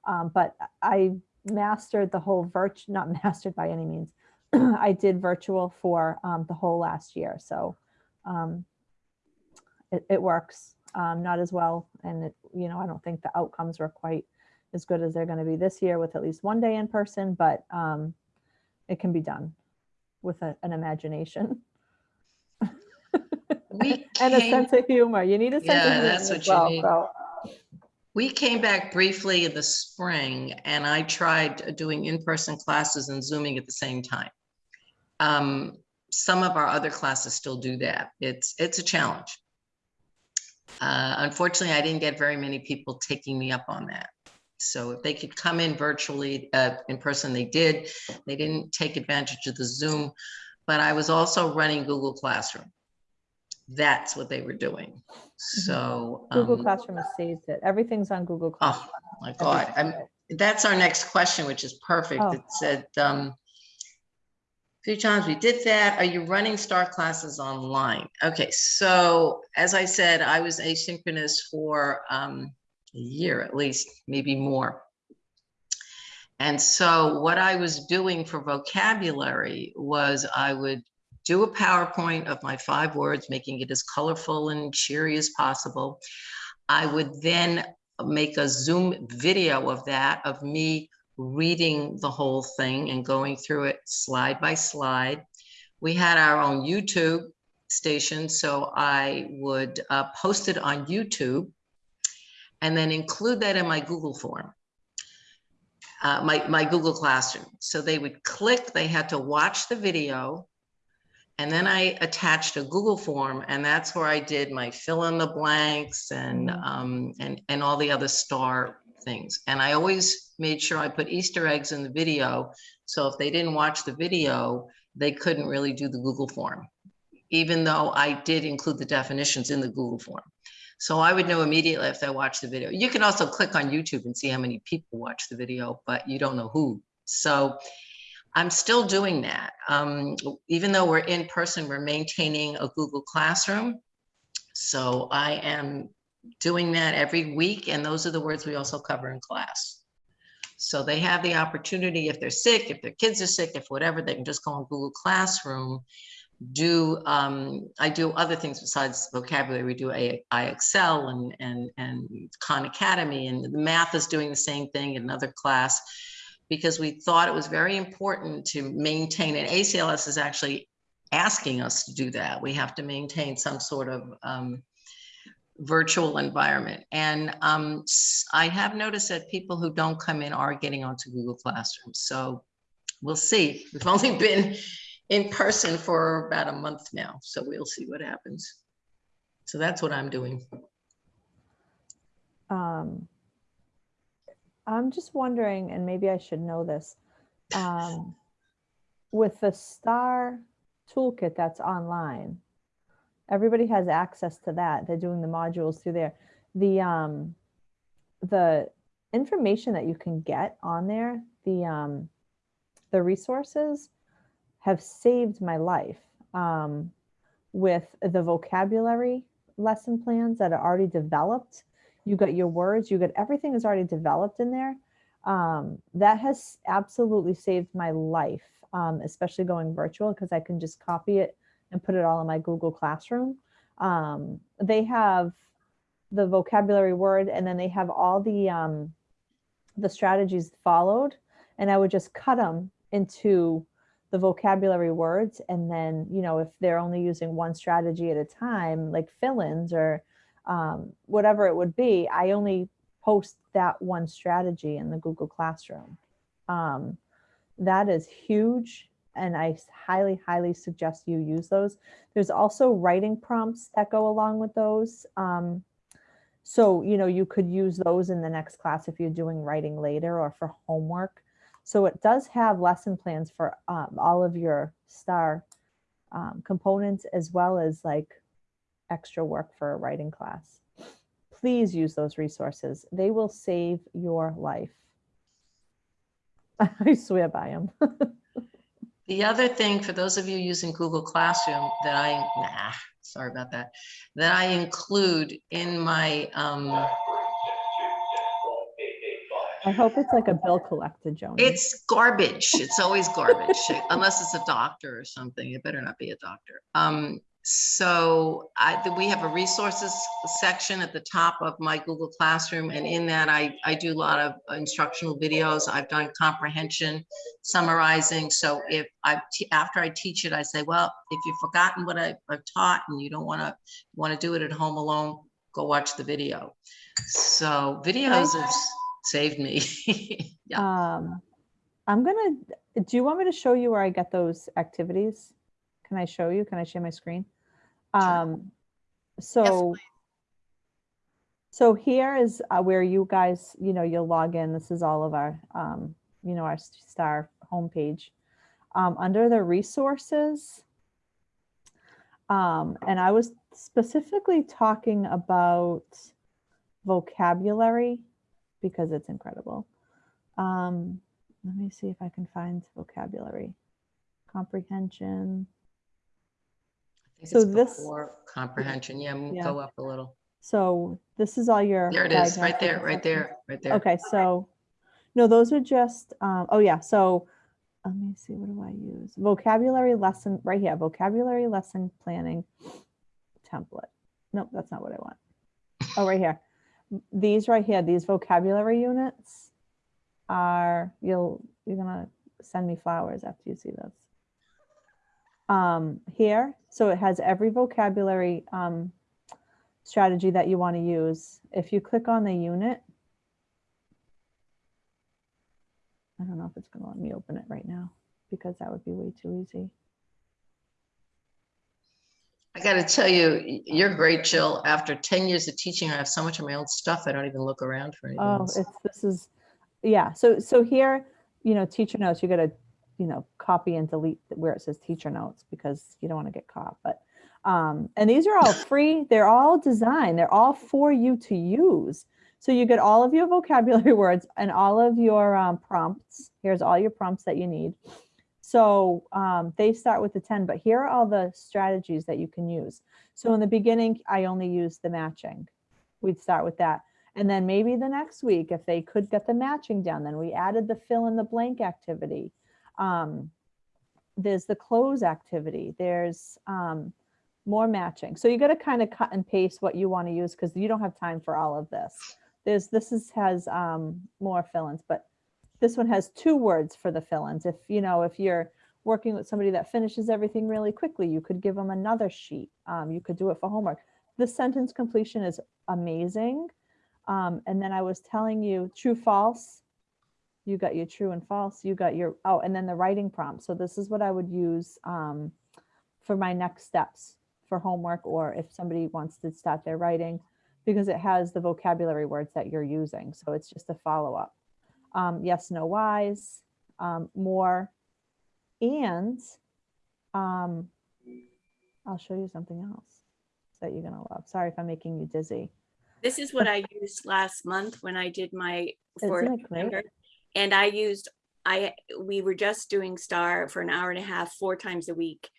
Um, but I mastered the whole virtual, not mastered by any means. I did virtual for um, the whole last year. So um, it, it works um, not as well. And, it, you know, I don't think the outcomes were quite as good as they're going to be this year with at least one day in person, but um, it can be done with a, an imagination We and a sense of humor. You need a sense Yeah, of humor that's as what you need. So, We came back briefly in the spring and I tried doing in-person classes and Zooming at the same time. Um, some of our other classes still do that. It's, it's a challenge. Uh, unfortunately, I didn't get very many people taking me up on that. So if they could come in virtually, uh, in person, they did. They didn't take advantage of the Zoom, but I was also running Google Classroom. That's what they were doing. So. Google um, Classroom has saved it. Everything's on Google Classroom. Oh, my God. I'm, that's our next question, which is perfect. Oh. It said, um, few times we did that. Are you running STAR classes online? Okay, so as I said, I was asynchronous for um, a year at least, maybe more. And so what I was doing for vocabulary was I would do a PowerPoint of my five words, making it as colorful and cheery as possible. I would then make a Zoom video of that, of me reading the whole thing and going through it slide by slide. We had our own YouTube station, so I would uh, post it on YouTube and then include that in my Google form, uh, my, my Google Classroom. So they would click, they had to watch the video, and then I attached a Google form and that's where I did my fill in the blanks and, Mhm. um, and, and all the other star things. And I always made sure I put Easter eggs in the video. So if they didn't watch the video, they couldn't really do the Google form, even though I did include the definitions in the Google form. So I would know immediately if they watched the video. You can also click on YouTube and see how many people watch the video, but you don't know who. So I'm still doing that. Um, even though we're in person, we're maintaining a Google Classroom. So I am doing that every week, and those are the words we also cover in class. So they have the opportunity, if they're sick, if their kids are sick, if whatever, they can just go on Google Classroom. Do um, I do other things besides vocabulary? We do IXL and and and Khan Academy, and the math is doing the same thing in another class because we thought it was very important to maintain, and ACLS is actually asking us to do that. We have to maintain some sort of um, virtual environment. And um, I have noticed that people who don't come in are getting onto Google Classroom. So we'll see. We've only been in person for about a month now, so we'll see what happens. So that's what I'm doing. um, I'm just wondering, and maybe I should know this, um, with the STAR toolkit that's online, everybody has access to that. They're doing the modules through there. The um, the information that you can get on there, the um, the resources have saved my life um, with the vocabulary lesson plans that are already developed. You got your words, you got everything is already developed in there. Um, that has absolutely saved my life, um, especially going virtual because I can just copy it and put it all in my Google Classroom. Um, they have the vocabulary word and then they have all the um, the strategies followed and I would just cut them into the vocabulary words and then you know if they're only using one strategy at a time like fill-ins or um, whatever it would be i only post that one strategy in the google classroom um, that is huge and I highly highly suggest you use those there's also writing prompts that go along with those um, so you know you could use those in the next class if you're doing writing later or for homework so it does have lesson plans for um, all of your star um, components as well as like extra work for a writing class. Please use those resources. They will save your life. I swear by them. The other thing, for those of you using Google Classroom, that I, nah, sorry about that, that I include in my, um, I hope it's like a bill collector, Joni. it's garbage. It's always garbage, unless it's a doctor or something. It better not be a doctor. Um, so I, we have a resources section at the top of my Google Classroom, and in that I, I do a lot of instructional videos. I've done comprehension, summarizing. So if I, after I teach it, I say, well, if you've forgotten what I- I've taught and you don't want to, want to do it at home alone, go watch the video. So videos have saved me. Yeah. Um, I'm gonna, do you want me to show you where I get those activities? Can I show you? Can I share my screen? Um, so, so here is uh, where you guys, you know, you'll log in. This is all of our, um, you know, our star homepage. Um, under the resources, um, and I was specifically talking about vocabulary because it's incredible. Um, let me see if I can find vocabulary. Comprehension. So this- before Comprehension, yeah, Yeah. go up a little. So this is all your. There it is, diagnostic right there, right assessments. there, right there. Okay, so, no, those are just, um, oh yeah, so, let me see, what do I use? Vocabulary lesson, right here, vocabulary lesson planning template. Nope, that's not what I want. Oh, right here. These right here, these vocabulary units are, you'll, you're gonna send me flowers after you see this. Um, here, so it has every vocabulary, um, strategy that you want to use. If you click on the unit, I don't know if it's going to let me open it right now because that would be way too easy. I gotta tell you, you're great, Jill. After ten years of teaching, I have so much of my own stuff, I don't even look around for anything Oh, else. it's, this is, yeah, so, so here, you know, teacher notes, you gotta, you know, copy and delete where it says teacher notes because you don't want to get caught, but, um, and these are all free, they're all designed, they're all for you to use. So you get all of your vocabulary words and all of your um, prompts. Here's all your prompts that you need. So um, they start with the 10, but here are all the strategies that you can use. So in the beginning, I only used the matching. We'd start with that. And then maybe the next week, if they could get the matching down, then we added the fill in the blank activity. Um, there's the close activity. There's um, more matching. So you got to kind of cut and paste what you want to use because you don't have time for all of this. There's this is has um, more fill-ins, but this one has two words for the fill-ins. If you know if you're working with somebody that finishes everything really quickly, you could give them another sheet. Um, you could do it for homework. The sentence completion is amazing. Um, and then I was telling you true, false. You got your true and false. You got your, oh, and then the writing prompt. So this is what I would use um, for my next steps for homework or if somebody wants to start their writing because it has the vocabulary words that you're using. So it's just a follow up. Um, yes, no, whys, um, more, and um, I'll show you something else that you're going to love. Sorry if I'm making you dizzy. This is what I used last month when I did my for Isn't it great? September. And I used, I, we were just doing Star for an hour and a half, four times a week.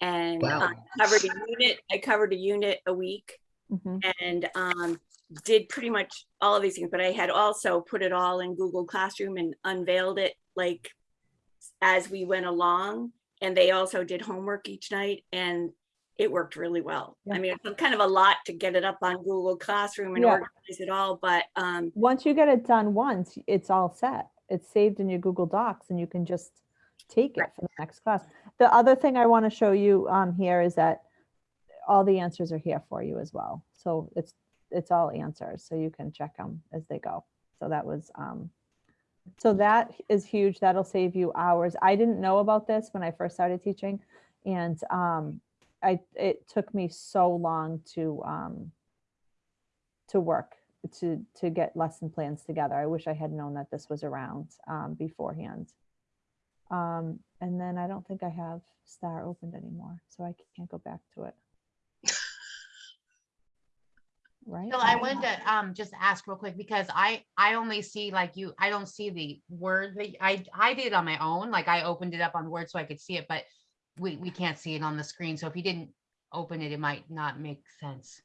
And Wow. um, covered a unit, I covered a unit a week Mhm. and um, did pretty much all of these things, but I had also put it all in Google Classroom and unveiled it like as we went along. And they also did homework each night and it worked really well. I mean, it's kind of a lot to get it up on Google Classroom and Yeah. organize it all, but um, Once you get it done once, it's all set. It's saved in your Google Docs and you can just take it for the next class. The other thing I want to show you um, here is that all the answers are here for you as well. So it's, it's all answers, so you can check them as they go. So that was, um, so that is huge. That'll save you hours. I didn't know about this when I first started teaching. And um, I, it took me so long to, um, to work to to get lesson plans together. I wish I had known that this was around um, beforehand. Um, and then I don't think I have Star opened anymore, so I can't go back to it. Right? So I wanted to um just ask real quick because I I only see like you, I don't see the word that I I did on my own. Like I opened it up on Word so I could see it, but we we can't see it on the screen. So if you didn't open it, it might not make sense.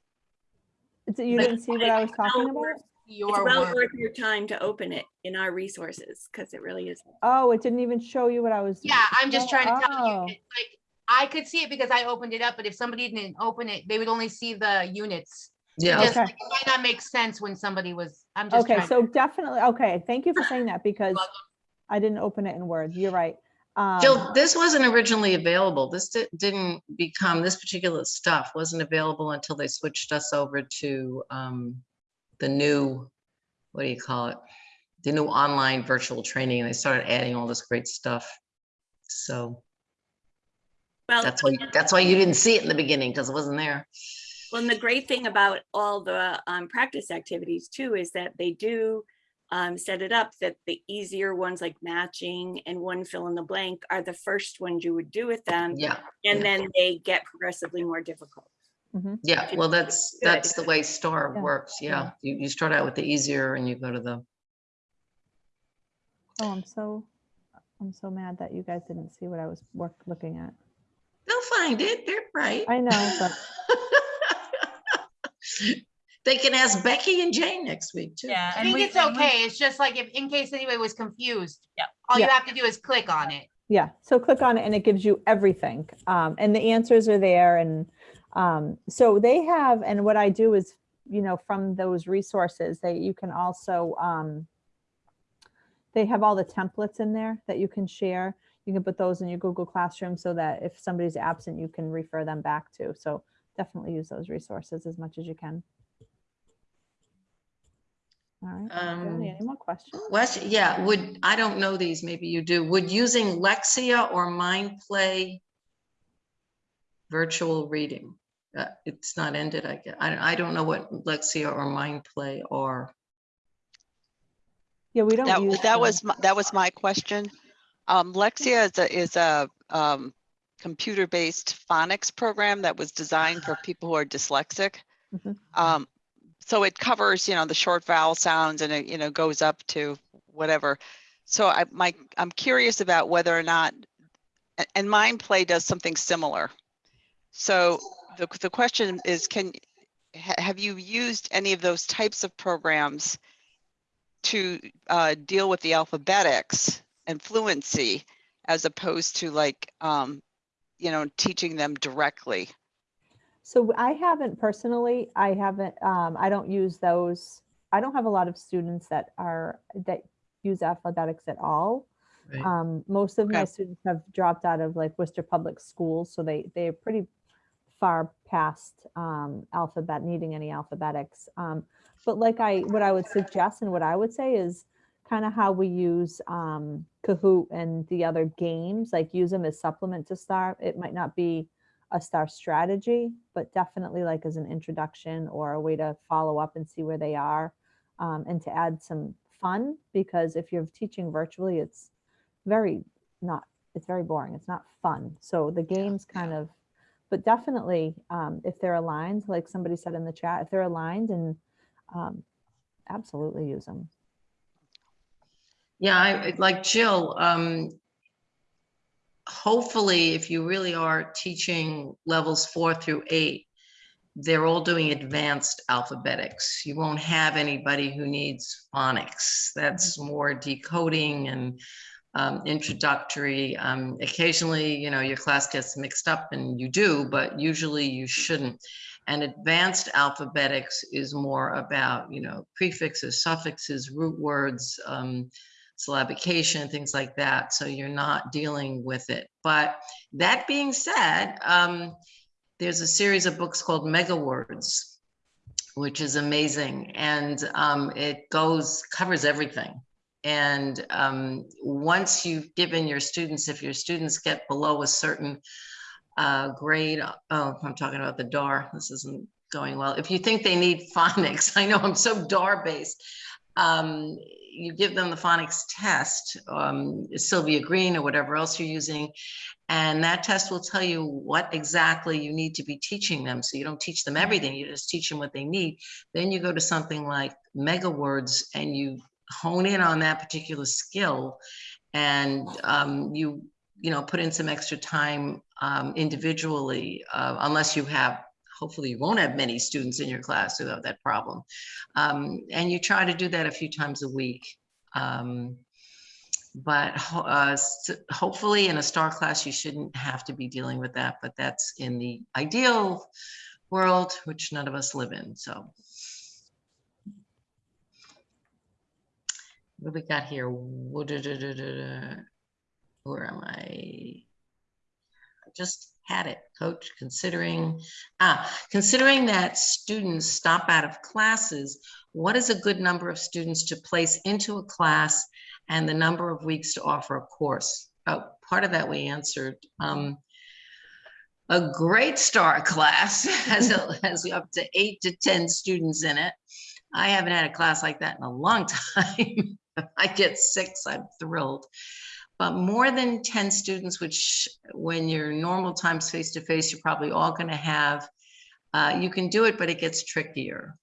So you But didn't see what I was talking well about? worth- it's well word. worth your time to open it in our resources because it really is. Oh, it didn't even show you what I was. Yeah, I'm just trying to tell you, Oh. it's like, I could see it because I opened it up, but if somebody didn't open it, they would only see the units. It Yeah, just, Okay. like, it might not make sense when somebody was, I'm just Okay, trying. so definitely, okay, thank you for saying that because. I didn't open it in words. You're right. Um, Jill, this wasn't originally available. This di- didn't become, this particular stuff wasn't available until they switched us over to um, the new, what do you call it? The new online virtual training. And they started adding all this great stuff. So Well, that's why, that's why you didn't see it in the beginning because it wasn't there. Well, and the great thing about all the um, practice activities too is that they do um, set it up that the easier ones like matching and one fill in the blank are the first ones you would do with them. Yeah, And yeah. then they get progressively more difficult. yeah. Well, that's, that's the way STAR Yeah, works. Yeah. You, you start out with the easier and you go to the, Oh, I'm so, I'm so mad that you guys didn't see what I was work, looking at. they'll find it. They're bright. I know, but They can ask Becky and Jane next week too. Yeah. I think we- it's and we- okay. It's just like if, in case anybody was confused. Yeah. All you have to do is click on it. Yeah, so click on it and it gives you everything. Um, and the answers are there. And um, so they have, and what I do is, you know, from those resources, they you can also, um, they have all the templates in there that you can share. You can put those in your Google Classroom so that if somebody's absent, you can refer them back to. So definitely use those resources as much as you can. All right, Um, Jody, any more questions? Question, yeah, would, I don't know these, maybe you do, would using Lexia or MindPlay virtual reading? Uh, It's not ended, I guess. I, I don't know what Lexia or MindPlay are. Yeah, we don't That, use. that them. was, my- that was my question. Um, Lexia is a, is a, um, computer-based phonics program that was designed for people who are dyslexic. Mhm. Um, so it covers, you know, the short vowel sounds and it, you know, goes up to whatever. So I, my, I'm curious about whether or not, and Mind Play does something similar. So the, the question is, can, have you used any of those types of programs to uh, deal with the alphabetics and fluency as opposed to like, um, you know, teaching them directly? So I haven't personally, I haven't, um, I don't use those. I don't have a lot of students that are, that use alphabetics at all. Right. Um, most of my students have dropped out of like Worcester Public Schools, so they, they're pretty far past, um, alphabet, needing any alphabetics. Um, but like I, what I would suggest and what I would say is kind of how we use, um, Kahoot and the other games, like use them as supplement to start. It might not be a star strategy, but definitely like as an introduction or a way to follow up and see where they are um, and to add some fun because if you're teaching virtually, it's very not, it's very boring. It's not fun. So the games kind of, but definitely um, if they're aligned, like somebody said in the chat, if they're aligned and um, absolutely use them. Yeah, I, like Jill, um, hopefully, if you really are teaching levels four through eight, they're all doing advanced alphabetics. You won't have anybody who needs phonics. That's more decoding and um, introductory. Um, occasionally, you know, your class gets mixed up and you do, but usually you shouldn't. And advanced alphabetics is more about, you know, prefixes, suffixes, root words, um, syllabication, things like that. So you're not dealing with it. But that being said, um, there's a series of books called Mega Words, which is amazing. And um, it goes, covers everything. And um, once you've given your students, if your students get below a certain uh, grade, oh, I'm talking about the DAR, this isn't going well. If you think they need phonics, I know I'm so DAR based. Um, you give them the phonics test, um, Sylvia Greene or whatever else you're using, and that test will tell you what exactly you need to be teaching them. So you don't teach them everything, you just teach them what they need. Then you go to something like Mega Words and you hone in on that particular skill and um, you, you know, put in some extra time um, individually, uh, unless you have hopefully you won't have many students in your class who have that problem. Um, and you try to do that a few times a week. Um, but uh, hopefully in a star class, you shouldn't have to be dealing with that, but that's in the ideal world, which none of us live in, so. What we got here? Where am I? Just had it, coach, considering, ah, considering that students stop out of classes, what is a good number of students to place into a class and the number of weeks to offer a course? Oh, part of that we answered. Um, a great star class has, a- has up to eight to 10 students in it. I haven't had a class like that in a long time. I get six, I'm thrilled. But more than 10 students, which when your normal times face-to-face, you're probably all gonna have, uh, you can do it, but it gets trickier.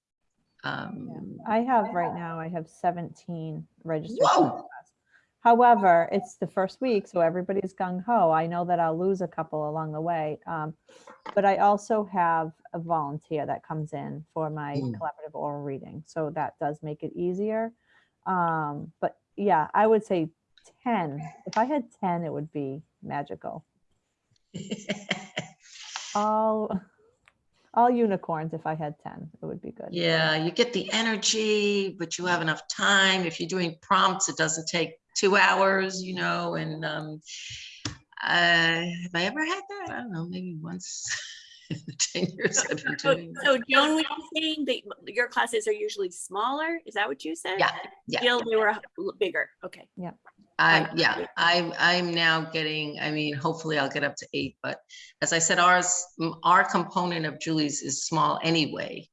Um, I have right now, I have 17 registered. However, it's the first week, so everybody's gung ho. I know that I'll lose a couple along the way. um, But I also have a volunteer that comes in for my Mm. collaborative oral reading, so that does make it easier. Um, But yeah, I would say 10. If I had 10, it would be magical. All, all unicorns if I had 10, it would be good. Yeah, you get the energy, but you have enough time. If you're doing prompts, it doesn't take two hours, you know, and um, uh, have I ever had that? I don't know, maybe once in the 10 years I've been So, doing. so Joan, were you saying that your classes are usually smaller? Is that what you said? Yeah, yeah. Jill, they were bigger. Okay. I, yeah, I'm, I'm now getting, I mean, hopefully I'll get up to eight, but as I said, ours, our component of Julie's is small anyway.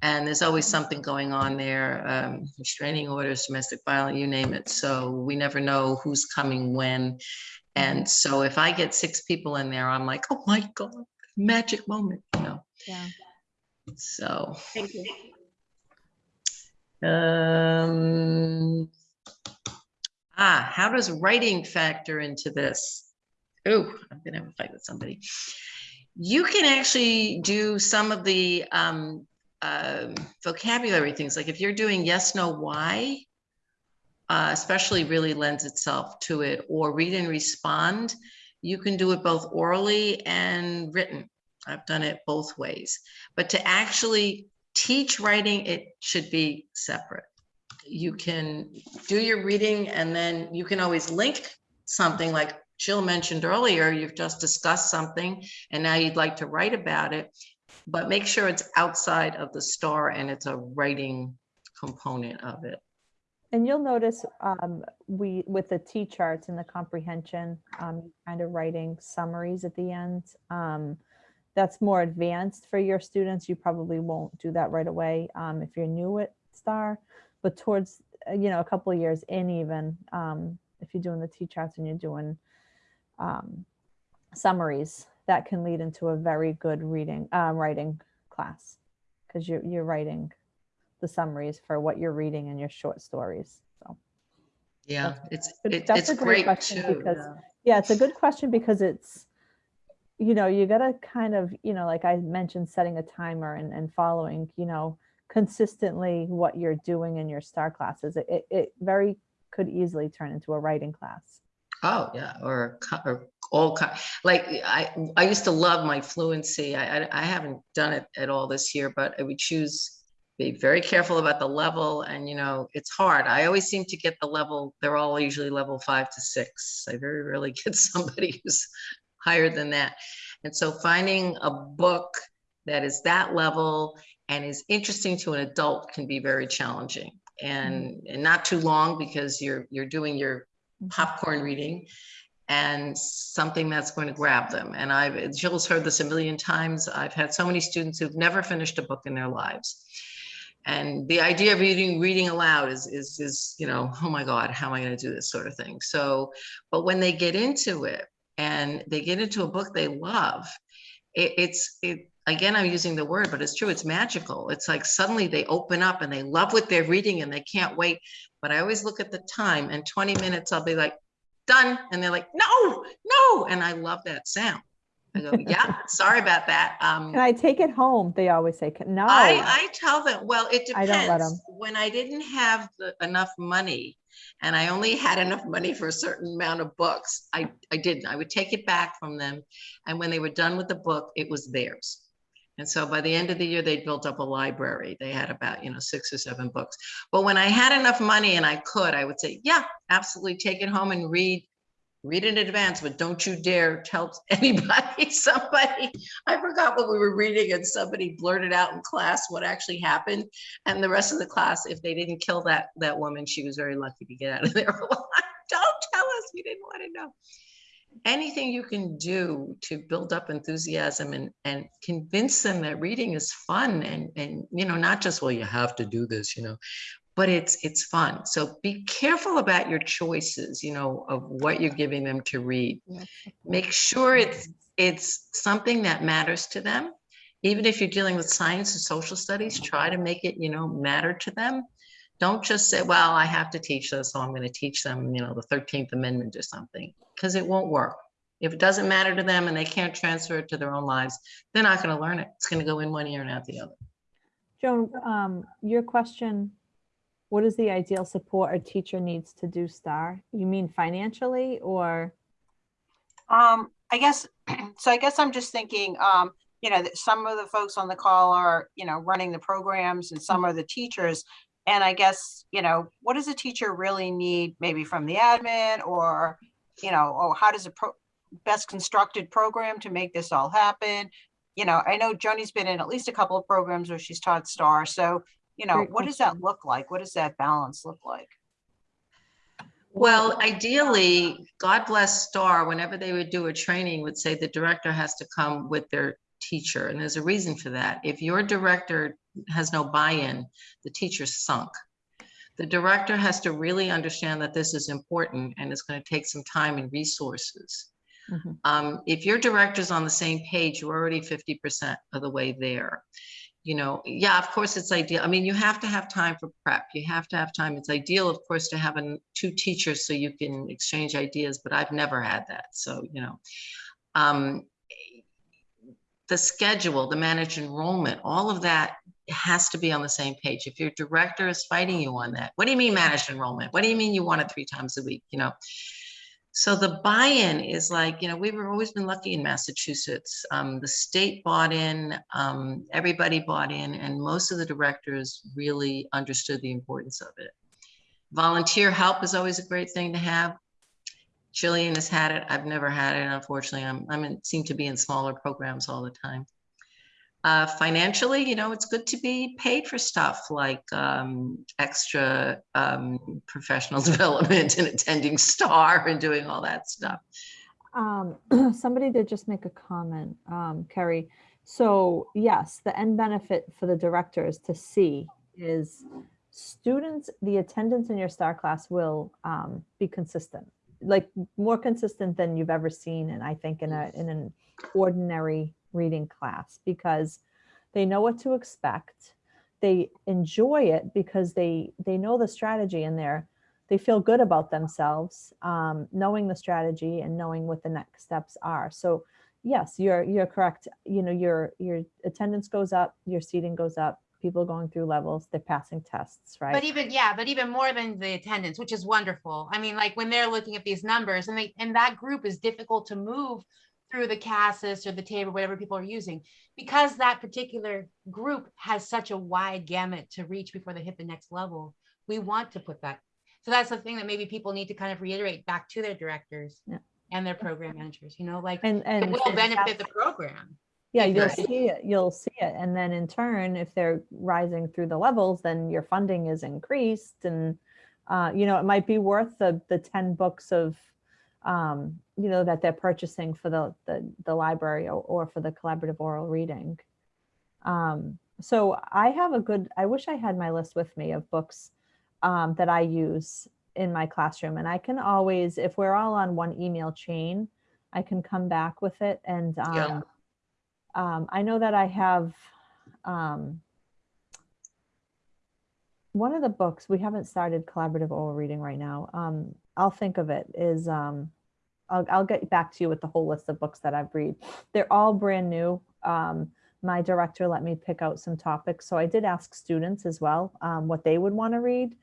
And there's always something going on there, um, restraining orders, domestic violence, you name it. So we never know who's coming when. And so if I get six people in there, I'm like, oh my God, magic moment, you know, Yeah. so. Thank you. Um, ah, how does writing factor into this? Oh, I'm gonna have a fight with somebody. You can actually do some of the um, um, vocabulary things, like if you're doing yes, no, why, uh, especially really lends itself to it, or read and respond. You can do it both orally and written. I've done it both ways. But to actually teach writing, it should be separate. You can do your reading and then you can always link something like Jill mentioned earlier, you've just discussed something and now you'd like to write about it. But make sure it's outside of the star and it's a writing component of it. And you'll notice um, we, with the T charts and the comprehension, um, kind of writing summaries at the end. Um, That's more advanced for your students. You probably won't do that right away um, if you're new at STAR. But towards, uh, you know, a couple of years in even, um, if you're doing the T charts and you're doing um, summaries, that can lead into a very good reading, uh, writing class. Because you're, you're writing the summaries for what you're reading in your short stories. So Yeah, it's, But it- that's it's a great great question too. because- yeah, it's a good question because it's, you know, you gotta kind of, you know, like I mentioned, setting a timer and, and following, you know, consistently what you're doing in your star classes. It, it, it very could easily turn into a writing class. Oh, yeah, or, or all, ki- like, I, I used to love my fluency. I, I, I haven't done it at all this year, but I would choose, be very careful about the level and, you know, it's hard. I always seem to get the level, they're all usually level five to six. I very rarely get somebody who's higher than that. And so finding a book that is that level and is interesting to an adult can be very challenging. And, mm-hmm. and not too long because you're, you're doing your popcorn reading and something that's going to grab them. And I've, Jill's heard this a million times. I've had so many students who've never finished a book in their lives. And the idea of reading, reading aloud is, is, is, you know, oh my God, how am I going to do this sort of thing? So, but when they get into it and they get into a book they love, it, it's, it, again, I'm using the word, but it's true. It's magical. It's like suddenly they open up and they love what they're reading and they can't wait. But I always look at the time and 20 minutes, I'll be like, done. And they're like, no, no. And I love that sound. I go, yeah, sorry about that. Um, Can I take it home? They always say, no. I, I tell them, well, it depends I don't let them. When I didn't have the, enough money and I only had enough money for a certain amount of books, I, I didn't. I would take it back from them. And when they were done with the book, it was theirs. And so by the end of the year, they'd built up a library. They had about, you know, six or seven books. But when I had enough money and I could, I would say, yeah, absolutely take it home and read read in advance, but don't you dare tell anybody, somebody, I forgot what we were reading and somebody blurted out in class what actually happened. And the rest of the class, if they didn't kill that, that woman, she was very lucky to get out of there. Don't tell us, we didn't want to know. Anything you can do to build up enthusiasm and, and convince them that reading is fun and, and, you know, not just, well, you have to do this, you know, but it's it's fun. So be careful about your choices, you know, of what you're giving them to read. Make sure it's mm-hmm. it's something that matters to them. Even if you're dealing with science and social studies, try to make it, you know, matter to them. Don't just say, well, I have to teach this, so I'm going to teach them, you know, the 13th Amendment or something, because it won't work. If it doesn't matter to them and they can't transfer it to their own lives, they're not going to learn it. It's going to go in one ear and out the other. Joan, um, your question, what is the ideal support a teacher needs to do STAR? You mean financially or? Um, I guess, so I guess I'm just thinking, um, you know, that some of the folks on the call are, you know, running the programs and some are the teachers. And I guess, you know, what does a teacher really need, maybe from the admin or, you know, or how does a pro, best constructed program to make this all happen? You know, I know Joni's been in at least a couple of programs where she's taught STAR. So, you know, Great what does that look like? What does that balance look like? Well, ideally, God bless Star, whenever they would do a training, would say the director has to come with their teacher. And there's a reason for that. If your director has no buy-in, the teacher's sunk. The director has to really understand that this is important and it's going to take some time and resources. Mhm. Um, if your director's on the same page, you're already 50% of the way there. You know, yeah, of course it's ideal. I mean, you have to have time for prep. You have to have time. It's ideal, of course, to have an, two teachers so you can exchange ideas, but I've never had that. So, you know, um, the schedule, the managed enrollment, all of that has to be on the same page. If your director is fighting you on that, what do you mean managed enrollment? What do you mean you want it three times a week? You know, so the buy-in is like, you know, we've always been lucky in Massachusetts. Um, the state bought in, um, everybody bought in, and most of the directors really understood the importance of it. Volunteer help is always a great thing to have. Jillian has had it. I've never had it, unfortunately. I'm, I'm in, seem to be in smaller programs all the time. Uh, financially, you know, it's good to be paid for stuff like um, extra um, professional development and attending STAR and doing all that stuff. Um, somebody did just make a comment, um, Kerry. So yes, the end benefit for the directors to see is students, the attendance in your STAR class will um, be consistent, like more consistent than you've ever seen. And I think in a, in an ordinary reading class because they know what to expect. they enjoy it because they they know the strategy and they're they feel good about themselves um, knowing the strategy and knowing what the next steps are so yes you're you're correct you know your your attendance goes up your seating goes up people going through levels they're passing tests right But even, yeah, but even more than the attendance, which is wonderful. I mean, like when they're looking at these numbers and they, and that group is difficult to move through the CASAS or the TABE, whatever people are using, because that particular group has such a wide gamut to reach before they hit the next level. We want to put that. So that's the thing that maybe people need to kind of reiterate back to their directors Yeah. and their program managers, you know, like and and it will and benefit the program. yeah you'll Right. see it you'll see it and then in turn if they're rising through the levels then your funding is increased and uh, you know it might be worth the the 10 books of um, you know that they're purchasing for the the, the library or, or for the collaborative oral reading um, so i have a good i wish i had my list with me of books um, that i use in my classroom and i can always if we're all on one email chain i can come back with it and um, Yeah. um, I know that I have um, one of the books, we haven't started collaborative oral reading right now. Um, I'll think of it is, um, I'll, I'll get back to you with the whole list of books that I've read. They're all brand new. Um, my director let me pick out some topics. So I did ask students as well um, what they would want to read.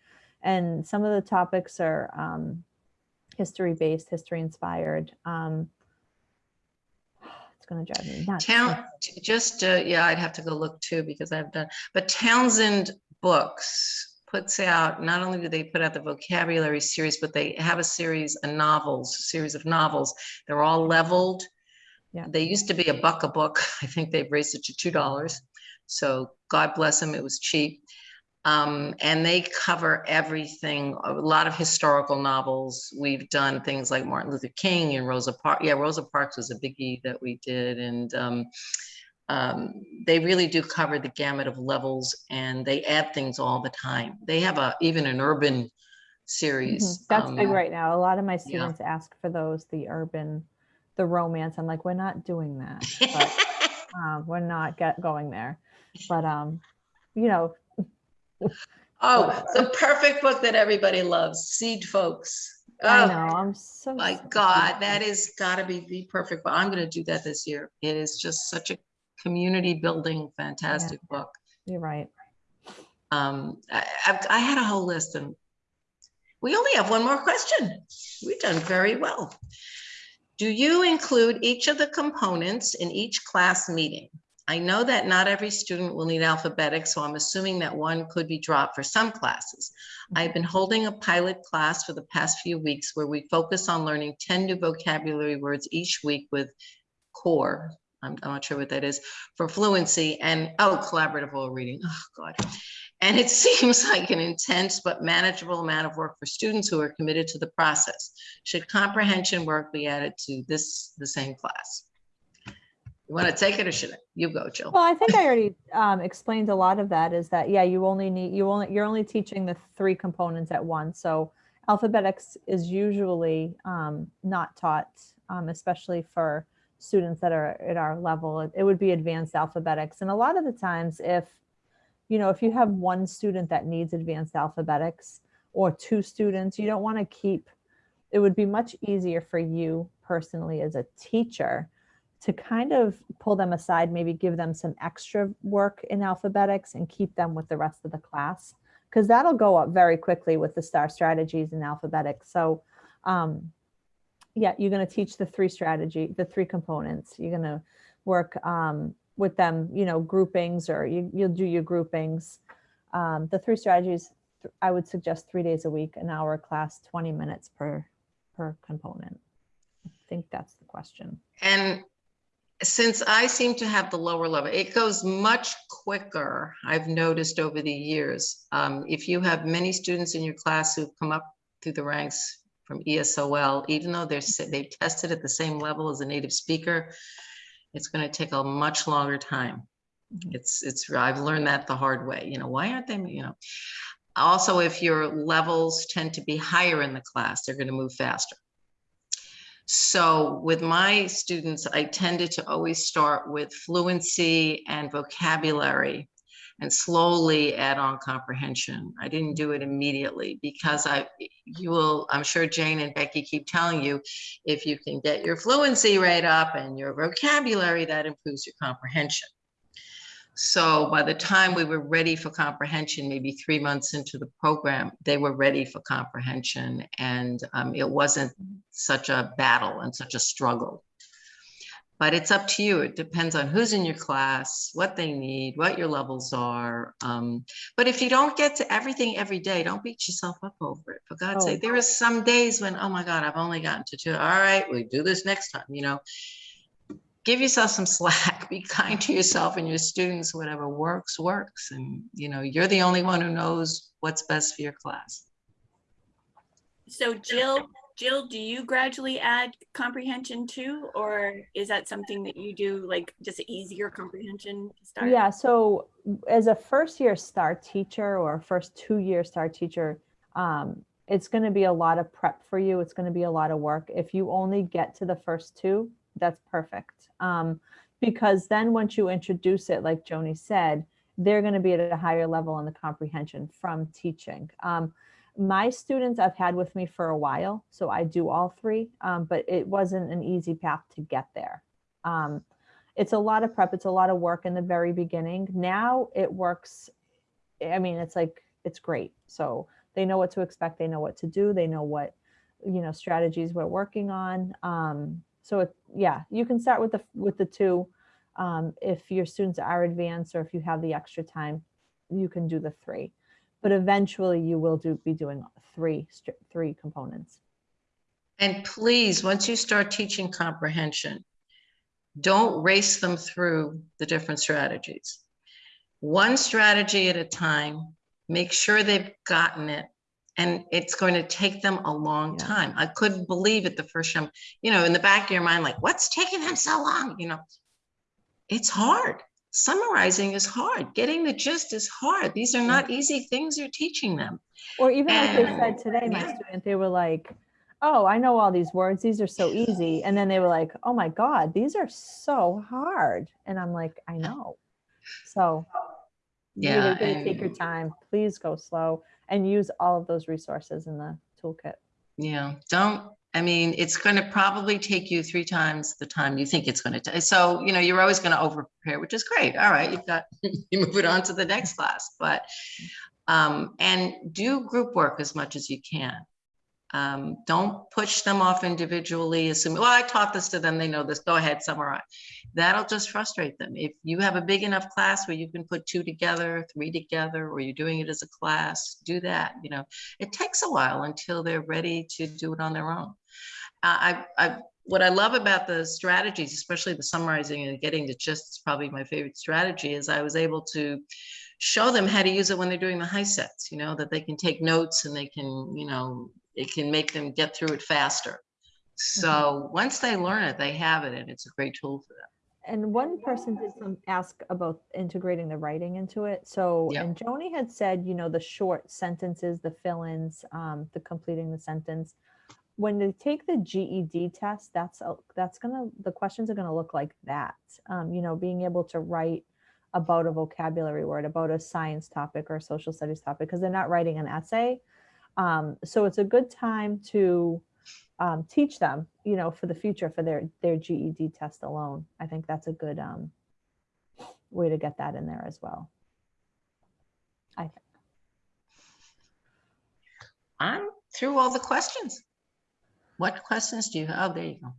And some of the topics are um, history based, history inspired. Um, it's going to drive me nuts. Town, just, uh, yeah, I'd have to go look too because I've done, but Townsend Books puts out, not only do they put out the vocabulary series, but they have a series of novels, series of novels. They're all leveled. Yeah. They used to be a buck a book. I think they've raised it to two dollars. So God bless them, it was cheap. Um, and they cover everything, a lot of historical novels. We've done things like Martin Luther King and Rosa Parks. Yeah, Rosa Parks was a biggie that we did. And um, um, they really do cover the gamut of levels and they add things all the time. They have a, even an urban series. That's big um, right now. A lot of my students ask for those, the urban, the romance. I'm like, we're not doing that. But um, we're not get going there. But um, you know, Oh, the perfect book that everybody loves, Seedfolks. I Oh, know I'm so My of God, that is gotta be the perfect, but I'm gonna do that this year. It is just such a community building, fantastic book. You're right. Um, I, I've, I had a whole list and we only have one more question. We've done very well. Do you include each of the components in each class meeting? I know that not every student will need alphabetic, so I'm assuming that one could be dropped for some classes. I've been holding a pilot class for the past few weeks where we focus on learning 10 new vocabulary words each week with core. I'm, I'm not sure what that is for fluency and, oh, collaborative oral reading. Oh, God. And it seems like an intense but manageable amount of work for students who are committed to the process. Should comprehension work be added to this, the same class? You want to take it or should I? You go, Jill. Well, I think I already um, explained a lot of that. Is that yeah, you only need you only you're only teaching the three components at once. So alphabetics is usually um, not taught, um, especially for students that are at our level. It, would be advanced alphabetics, and a lot of the times, if you know, if you have one student that needs advanced alphabetics or two students, you don't want to keep. It would be much easier for you personally as a teacher to kind of pull them aside, maybe give them some extra work in alphabetics and keep them with the rest of the class. Because that'll go up very quickly with the STAR strategies in alphabetics. So um, yeah, you're going to teach the three strategy, the three components. You're going to work um, with them, you know, groupings or you, you'll do your groupings. Um, the three strategies, I would suggest three days a week, an hour class, 20 minutes per, per component. I think that's the question. And since I seem to have the lower level, it goes much quicker, I've noticed over the years. Um, if you have many students in your class who've come up through the ranks from ESOL, even though they're, they've tested at the same level as a native speaker, it's gonna take a much longer time. Mhm. It's, it's, I've learned that the hard way, you know, why aren't they, you know? Also, if your levels tend to be higher in the class, they're gonna move faster. So with my students, I tended to always start with fluency and vocabulary. And slowly add on comprehension. I didn't do it immediately because I, you will, I'm sure Jane and Becky keep telling you, if you can get your fluency rate up and your vocabulary, that improves your comprehension. So by the time we were ready for comprehension, maybe three months into the program, they were ready for comprehension and um, it wasn't such a battle and such a struggle. But it's up to you. It depends on who's in your class, what they need, what your levels are. Um, but if you don't get to everything every day, don't beat yourself up over it. For God's Oh. sake, there are some days when, oh my God, I've only gotten to two. All right, we do this next time, you know. Give yourself some slack. Be kind to yourself and your students. Whatever works, works. And, you know, you're the only one who knows what's best for your class. So Jill, Jill, do you gradually add comprehension too? Or is that something that you do like just easier comprehension to start? Yeah, so as a first year STAR teacher or first two year STAR teacher, um, it's going to be a lot of prep for you. It's going to be a lot of work. If you only get to the first two, that's perfect. Um, because then once you introduce it, like Joni said, they're going to be at a higher level in the comprehension from teaching. Um, my students I've had with me for a while, so I do all three, um, but it wasn't an easy path to get there. Um, it's a lot of prep, it's a lot of work in the very beginning. Now it works. I mean, it's like, it's great. So they know what to expect, they know what to do, they know what, you know, strategies we're working on. Um, so it, yeah, you can start with the, with the two. Um, if your students are advanced or if you have the extra time, you can do the three. But eventually you will do, be doing three, three components. And please, once you start teaching comprehension, don't race them through the different strategies. One strategy at a time, make sure they've gotten it. And it's going to take them a long Yeah. time. I couldn't believe it the first time, you know, in the back of your mind, like, what's taking them so long? You know, it's hard. Summarizing is hard. Getting the gist is hard. These are not easy things you're teaching them. Or even like they said today, my yeah. student, they were like, oh, I know all these words. These are so easy. And then they were like, oh my God, these are so hard. And I'm like, I know. So Yeah, really, really take your time. Please go slow and use all of those resources in the toolkit. Yeah, don't, I mean, it's going to probably take you three times the time you think it's going to take. So, you know, you're always going to over prepare, which is great. All right, you've got, you move it on to the next class, but, um, and do group work as much as you can. Um, don't push them off individually, assuming, well, I taught this to them, they know this, go ahead, summarize. That'll just frustrate them. If you have a big enough class where you can put two together, three together, or you're doing it as a class, do that, you know. It takes a while until they're ready to do it on their own. Uh, I, I, what I love about the strategies, especially the summarizing and getting to gist, is probably my favorite strategy, is I was able to show them how to use it when they're doing the HiSETs, you know, that they can take notes and they can, you know, it can make them get through it faster. So once they learn it, they have it and it's a great tool for them. And one person did some ask about integrating the writing into it. So, Yeah. and Joni had said, you know, the short sentences, the fill-ins, um, the completing the sentence. When they take the GED test, that's a, that's gonna the questions are gonna look like that. Um, you know, being able to write about a vocabulary word, about a science topic or a social studies topic, because they're not writing an essay. Um, so it's a good time to um, teach them, you know, for the future for their their GED test alone. I think that's a good um, way to get that in there as well. I think. I'm through all the questions. What questions do you have? Oh, there you go.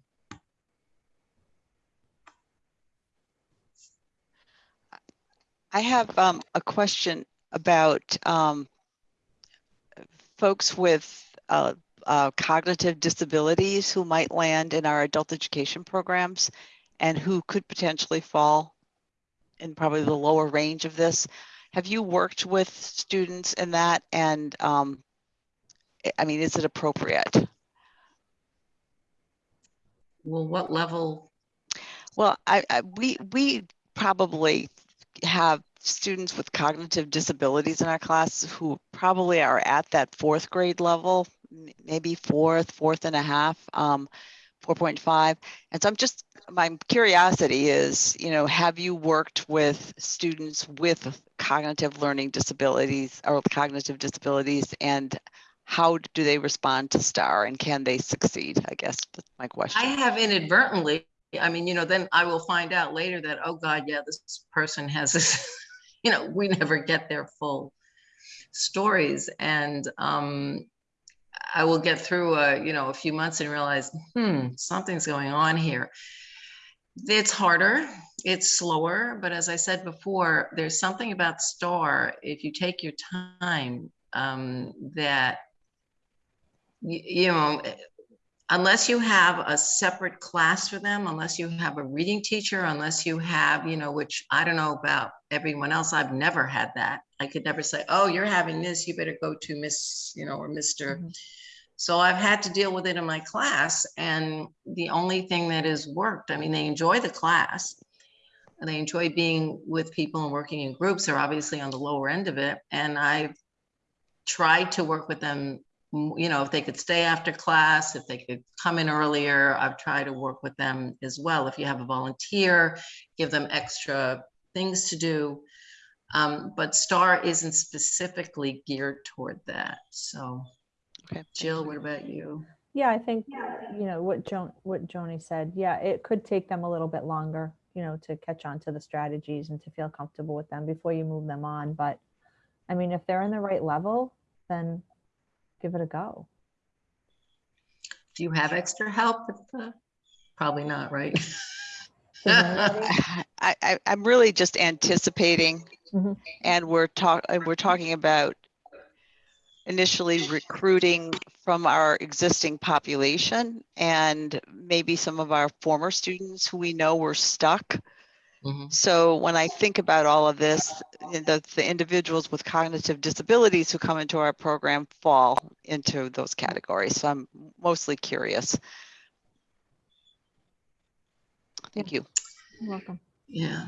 I have um, a question about um, folks with uh, uh, cognitive disabilities who might land in our adult education programs and who could potentially fall in probably the lower range of this. Have you worked with students in that? And um, I- mean, is it appropriate? Well, what level? Well, I, I we we probably have students with cognitive disabilities in our class who probably are at that fourth grade level, maybe fourth, fourth and a half, um, 4.5. And so I'm just, my curiosity is, you know, have you worked with students with cognitive learning disabilities or cognitive disabilities and how do they respond to STAR and can they succeed? I guess that's my question. I have inadvertently, I mean, you know, then I will find out later that, oh God, yeah, this person has this, you know, we never get their full stories. And um, I will get through a, you know, a few months and realize, hmm, something's going on here. It's harder, it's slower, but as I said before, there's something about STAR, if you take your time, um, that you, you know, unless you have a separate class for them, unless you have a reading teacher, unless you have, you know, which I don't know about everyone else, I've never had that. I could never say, oh, you're having this, you better go to Miss, you know, or Mr. Mhm. So I've had to deal with it in my class. And the only thing that has worked, I mean, they enjoy the class. and They enjoy being with people and working in groups. They're obviously on the lower end of it. And I've tried to work with them you know, if they could stay after class, if they could come in earlier, I've tried to work with them as well. If you have a volunteer, give them extra things to do. Um, but STAR isn't specifically geared toward that. So Okay. Jill, what about you? Yeah, I think, you know, what Joan, what Joni said, yeah, it could take them a little bit longer, you know, to catch on to the strategies and to feel comfortable with them before you move them on. But I mean, if they're in the right level, then give it a go. Do you have extra help? with the- Probably not, right? I, I, I'm really just anticipating Mhm. and we're talk, and we're talking about initially recruiting from our existing population and maybe some of our former students who we know were stuck. Mhm. So when I think about all of this, the, the individuals with cognitive disabilities who come into our program fall into those categories. So I'm mostly curious. Thank you. You're welcome. Yeah.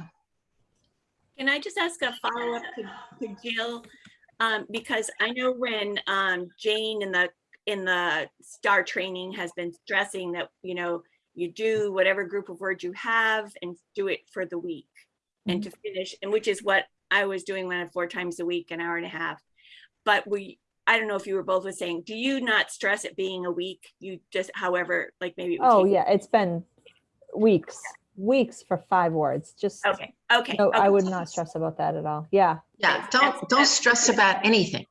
Can I just ask a follow-up to, to Jill? Um, because I know when, um, Jane in the, in the STAR training has been stressing that, you know, you do whatever group of words you have and do it for the week. And mm-hmm. to finish, and which is what I was doing when I four times a week, an hour and a half. But we, I don't know if you were both was saying, do you not stress it being a week? You just, however, like maybe. it oh yeah it's been weeks, weeks for five words. Just, Okay, okay. no, I would not stress about that at all. Yeah. Yeah, don't, that's- don't that's- stress about anything.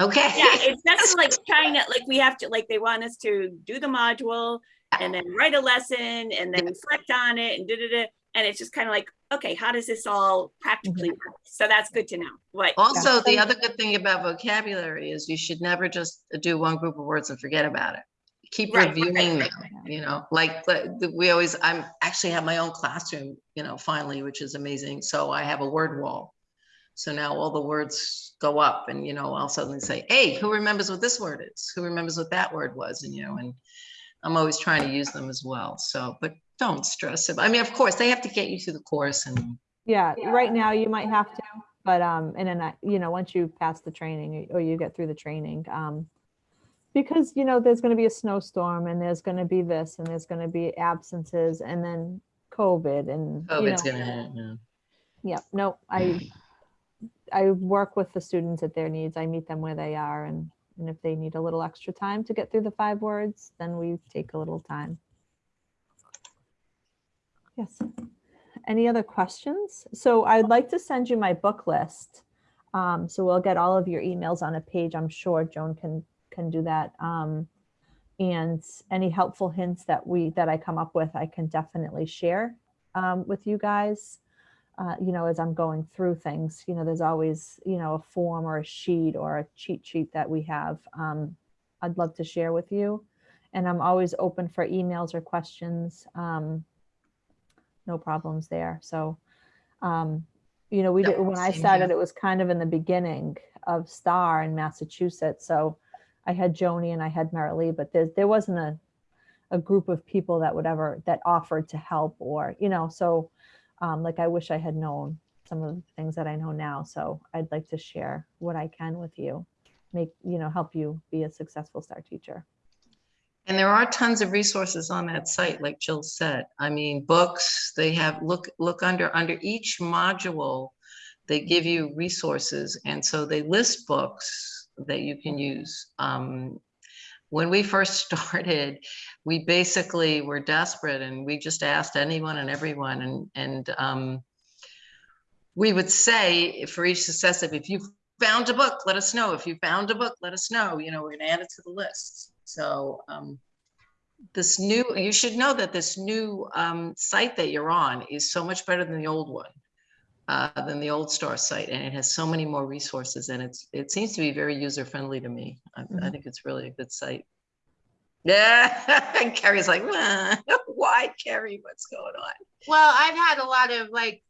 Okay? Yeah, it's just like trying to, like, we have to, like, they want us to do the module and uh, then write a lesson and then reflect on it and da-da-da. And it's just kind of like, okay, how does this all practically work? So that's good to know. What, Also, the other good thing about vocabulary is you should never just do one group of words and forget about it. Keep Right, reviewing right, them, you know, like, like, we always, I'm actually have my own classroom, you know, finally, which is amazing. So I have a word wall. So now all the words go up and, you know, I'll suddenly say, hey, who remembers what this word is? Who remembers what that word was? And, you know, and I'm always trying to use them as well. So, but don't stress it. I mean, of course, they have to get you through the course and Yeah, right now you might have to, but, um, and then, I- you know, once you pass the training or you get through the training, um, because, you know, there's gonna be a snowstorm and there's gonna be this and there's gonna be absences and then COVID and, you COVID's know, gonna hit. yeah. yeah, no, I, I work with the students at their needs. I meet them where they are and, and if they need a little extra time to get through the five words, then we take a little time. Yes. Any other questions? So I'd like to send you my book list. Um, so we'll get all of your emails on a page. I'm sure Joan can, can do that. Um, and any helpful hints that we, that I come up with, I can definitely share um, with you guys. Uh, you know, as I'm going through things, you know, there's always, you know, a form or a sheet or a cheat sheet that we have. Um, I'd love to share with you. And I'm always open for emails or questions. Um, no problems there. So, um, you know, we did, when I started, here. it was kind of in the beginning of STAR in Massachusetts. So I had Joni and I had Marilee, but there, there wasn't a, a group of people that would ever, that offered to help or, you know, so um, like I wish I had known some of the things that I know now. So I'd like to share what I can with you, make, you know, help you be a successful STAR teacher. And there are tons of resources on that site, like Jill said. I mean, books, they have, look, look under, under each module, They give you resources, and so they list books that you can use. Um, when we first started, we basically were desperate, and we just asked anyone and everyone, and and um, we would say for each successive, if you found a book, let us know. If you found a book, let us know. You know, we're gonna add it to the list. So um, this new, you should know that this new um, site that you're on is so much better than the old one, uh, than the old Star site, and it has so many more resources, and it's it seems to be very user friendly to me. I, I Mhm. think it's really a good site. Yeah, and Carrie's like, "Nah, why, Carrie? What's going on? Well, I've had a lot of like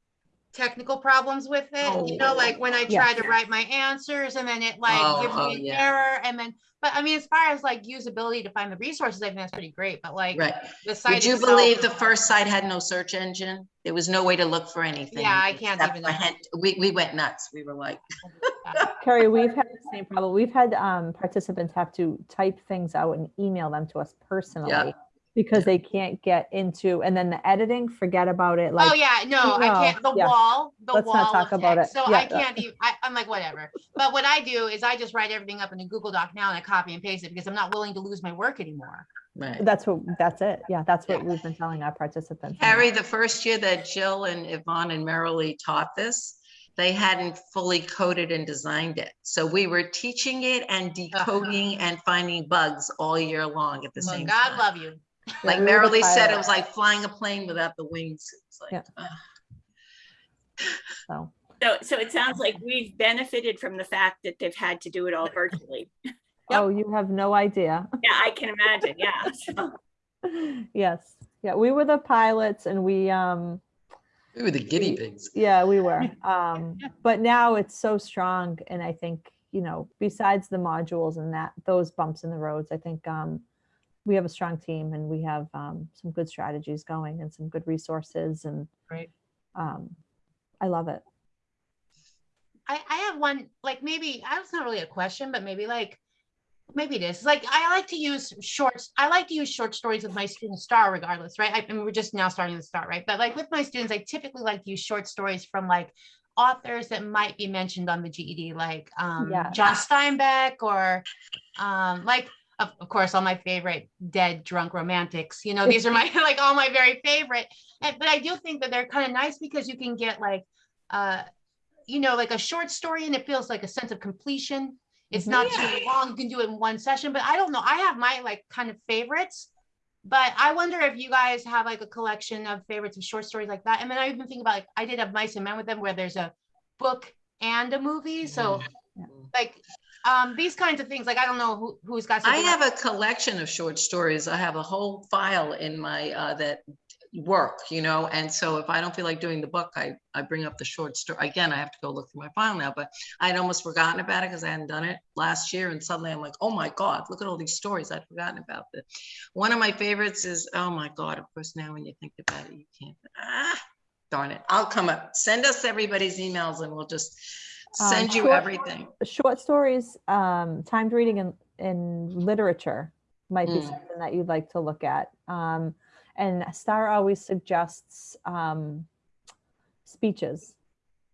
technical problems with it, you know, Oh. like when I Yeah. try to write my answers and then it like Oh, gives oh, me an yeah. error and then, but I mean, as far as like usability to find the resources, I think that's pretty great, but like Right? the site Would you itself- believe the first site had no search engine? There was no way to look for anything. Yeah, I can't even know. hen- We, we went nuts. We were like, Carrie, we've had the same problem. We've had um, participants have to type things out and email them to us personally because they can't get into, and then the editing, forget about it. Oh, like Oh, yeah, no, I can't, the yeah. wall, the Let's not wall talk about text, it. so Yeah, I can't even, I, I'm like, whatever. But what I do is I just write everything up in a Google Doc now and I copy and paste it because I'm not willing to lose my work anymore. right. that's what, that's it. Yeah, that's what we've been telling our participants. now. Harry, the first year that Jill and Yvonne and Marilee taught this, they hadn't fully coded and designed it. So we were teaching it and decoding and finding bugs all year long at the Well, same God time. God love you. Yeah, Like we were Marilee said, it was like flying a plane without the wings. It's like, Yeah. ugh. So, So, so it sounds like we've benefited from the fact that they've had to do it all virtually. oh, you have no idea. Yeah, I can imagine, yeah. So, Yes. Yeah, we were the pilots and we, um, we were the guinea pigs. Yeah, we were. Um, but now it's so strong. And I think, you know, besides the modules and that, those bumps in the roads, I think um, we have a strong team and we have um, some good strategies going and some good resources. And Great. um, I love it. I, I have one, like maybe, I it's not really a question, but maybe like, maybe it is, like, I like to use shorts, I like to use short stories with my students star regardless, right? I, and we're just now starting to start, right? But like with my students, I typically like to use short stories from like authors that might be mentioned on the GED, like um, Yeah. John Steinbeck or um, like, of, of course, all my favorite dead drunk romantics, you know, these are my, like all my very favorite. And, but I do think that they're kind of nice because you can get like, uh, you know, like a short story and it feels like a sense of completion. It's not too long. You can do it in one session, but I don't know. I have my like kind of favorites. But I wonder if you guys have like a collection of favorites of short stories like that. And then I even think about like I did have Mice and Men with them where there's a book and a movie. So Yeah. like um these kinds of things, like I don't know who who's got I have a collection of short stories. I have a whole file in my, uh, that work, you know, and so if I don't feel like doing the book, I, I bring up the short story. Again, I have to go look through my file now, but I'd almost forgotten about it because I hadn't done it last year. And suddenly I'm like, oh my God, look at all these stories. I'd forgotten about it. One of my favorites is, oh my God, of course, now when you think about it, you can't, ah, darn it. I'll come up, send us everybody's emails and we'll just Um, send you short- everything. Short stories, um, timed reading in, in literature might be Mm. something that you'd like to look at. Um, and Star always suggests um, speeches.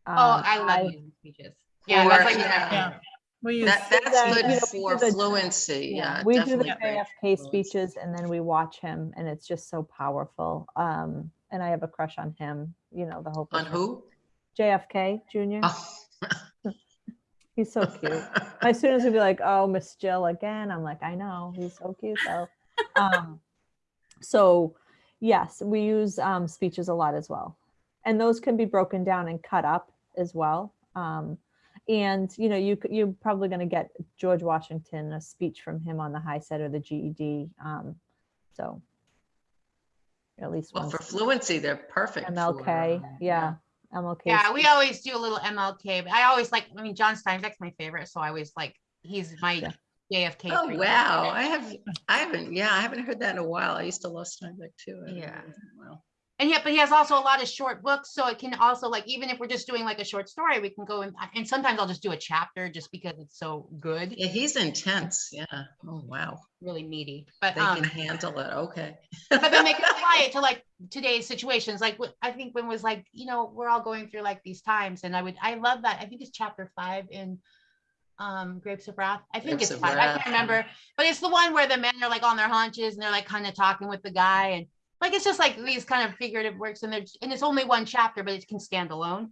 Oh, Um, I love using speeches. Yeah, Or- that's like yeah. Yeah. We use, That, then, that's you good know, for the- fluency, yeah. we do the definitely great JFK fluency. speeches and then we watch him and it's just so powerful. Um, and I have a crush on him, you know, the whole. On who? JFK Jr. Oh. He's so cute. My students would be like, "Oh, Miss Jill again." I'm like, "I know, he's so cute though." um, so, yes, we use um, speeches a lot as well, and those can be broken down and cut up as well. Um, and you know, you you're probably going to get George Washington a speech from him on the HiSET or the GED. Um, so, at least Well, for fluency, they're perfect. for, MLK, um, yeah, MLK. Yeah, we always do a little MLK, but I always like, I mean, John Steinbeck's my favorite, so I always like, he's my Yeah. JFK. Oh, freak. wow. I have, I haven't, yeah, I haven't heard that in a while. I used to love Steinbeck too. I Yeah. heard that in a while. And yet, but he has also a lot of short books, so it can also like, even if we're just doing like a short story, we can go in, and sometimes I'll just do a chapter just because it's so good, Yeah, he's intense. Yeah. Oh, wow. really meaty. But, They um, can handle it. Okay. but then they can apply it to like today's situations. Like what I think when was like, you know, we're all going through like these times, and I would, I love that. I think it's chapter five in um Grapes of Wrath. I think Grapes it's five. I can't remember, but it's the one where the men are like on their haunches and they're like kind of talking with the guy, and like it's just like these kind of figurative works, and there's and it's only one chapter, but it can stand alone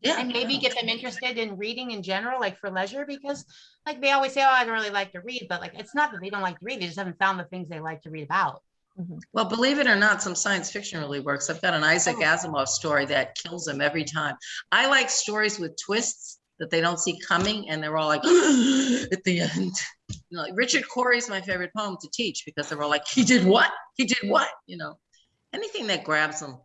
Yeah. and maybe yeah. get them interested in reading in general, like for leisure, because like they always say, oh, I don't really like to read, but like it's not that they don't like to read, they just haven't found the things they like to read about. Mm-hmm. Well, believe it or not, some science fiction really works. I've got an Isaac Oh. Asimov story that kills them every time. I like stories with twists that they don't see coming and they're all like at the end. You know, like Richard Cory's my favorite poem to teach because they're all like, he did what? He did what? You know, anything that grabs them.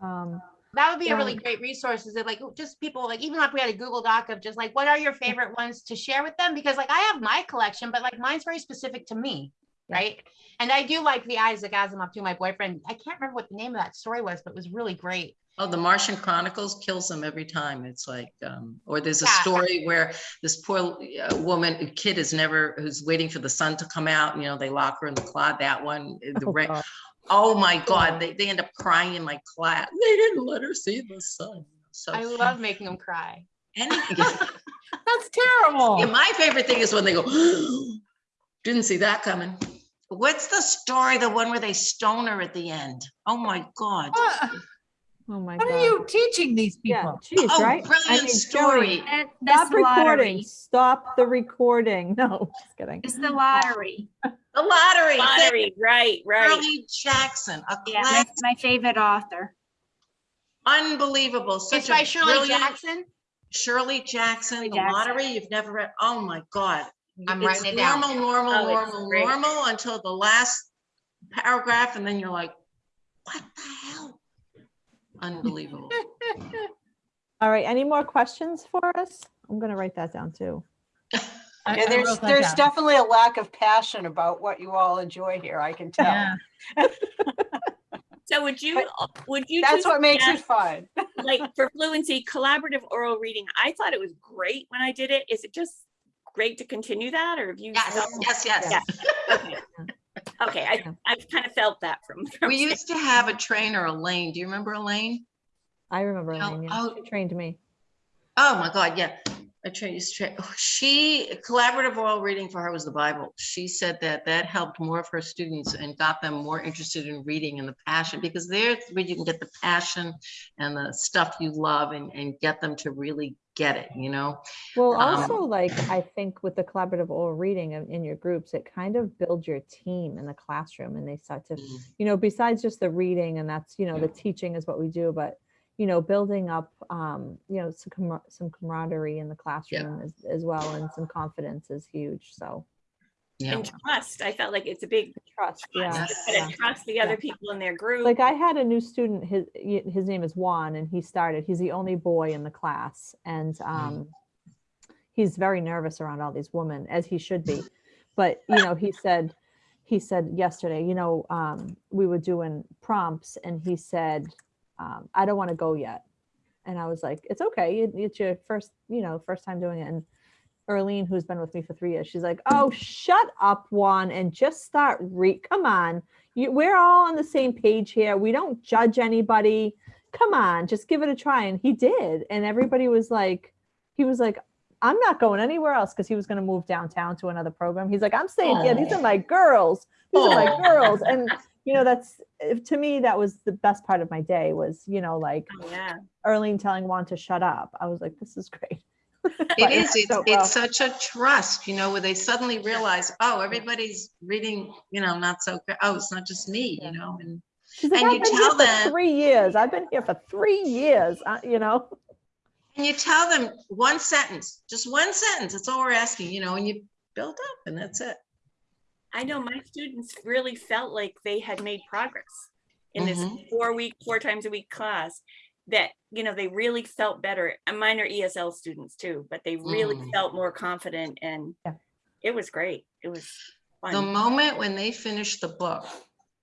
Um, That would be a really great resource. Is it like just people like even if we had a Google Doc of just like what are your favorite ones to share with them? Because like I have my collection, but like mine's very specific to me, Yeah. right? And I do like the Isaac Asimov too. My boyfriend, I can't remember what the name of that story was, but it was really great. Oh, the Martian Chronicles kills them every time. It's like, um, or there's a Yeah. story where this poor uh, woman, kid is never, who's waiting for the sun to come out. You know, they lock her in the closet. That one, uh, the oh. Oh my God, they, they end up crying in my class. They didn't let her see the sun. So I love making them cry. anything. That's terrible. Yeah, my favorite thing is when they go, didn't see that coming. What's the story? The one where they stone her at the end? Oh my God. What Oh my what God. are you teaching these Yeah, people? geez, Oh, right? I brilliant mean, story. Joey, Stop the recording. lottery. Stop the recording. No, just kidding. It's the lottery. The lottery. Lottery, right, right. Shirley Jackson, a Yeah, class, that's my favorite author. unbelievable. It's Such by a Shirley Jackson. Shirley Jackson, Shirley the Jackson. lottery you've never read. Oh my God. I'm It's writing it down. Normal, normal, Oh, normal, normal until the last paragraph, and then you're like, what the hell? Unbelievable. All right, any more questions for us? I'm gonna write that down too. I- Yeah, I there's, wrote that there's down. definitely a lack of passion about what you all enjoy here, I can tell. Yeah. So would you, would you? That's two what makes it suggest, fun. Like for fluency, collaborative oral reading, I thought it was great when I did it. Is it just great to continue that or have you? Yes, felt- yes, yes. Yeah. Okay. Okay, I, Yeah. I've kind of felt that from. from We used to have a trainer, Elaine. Do you remember Elaine? I remember No, Elaine, yeah. oh. She trained me. Oh my God, yeah. I trained, used to train- she, collaborative oral reading for her was the Bible. She said that that helped more of her students and got them more interested in reading and the passion because there's where you can get the passion and the stuff you love and, and get them to really get it, you know? Well, Um, also like, I think with the collaborative oral reading in, your groups, it kind of builds your team in the classroom and they start to, Mm. you know, besides just the reading and that's, you know, the teaching is what we do, but you know, building up, um, you know, some, camar- some camaraderie in the classroom as, as well and some confidence is huge. So Yeah. And trust, I felt like it's a big trust, yeah. trust. Yeah. trust the other people in their group. Like I had a new student, his, his name is Juan and he started, he's the only boy in the class and, um, he's very nervous around all these women as he should be. But, you know, he said, he said yesterday, you know, um, we were doing prompts and he said, um, I don't want to go yet. And I was like, it's okay. it- It's your first, you know, first time doing it. And Erlene, who's been with me for three years, she's like, oh, shut up, Juan, and just start read. Come on. You, we're all on the same page here. We don't judge anybody. Come on, just give it a try. And he did. And everybody was like, he was like, I'm not going anywhere else because he was going to move downtown to another program. He's like, I'm staying here. These are my girls. These are my girls. And, you know, that's to me, that was the best part of my day was, you know, like Oh, Yeah, Erlene telling Juan to shut up. I was like, this is great. It But is, it's, so well. it's such a trust, you know, where they suddenly realize, oh, everybody's reading, you know, not so, good. oh, it's not just me, Yeah. you know, and She's like, And I've you been tell here for them- three years. I've been here for three years, uh, you know? And you tell them one sentence, just one sentence, that's all we're asking, you know, and you build up and that's it. I know my students really felt like they had made progress in this Mhm. four week, four times a week class. That, you know, they really felt better. And mine are ESL students too, but they really Mm. felt more confident and Yeah. it was great. It was The moment when they finish the book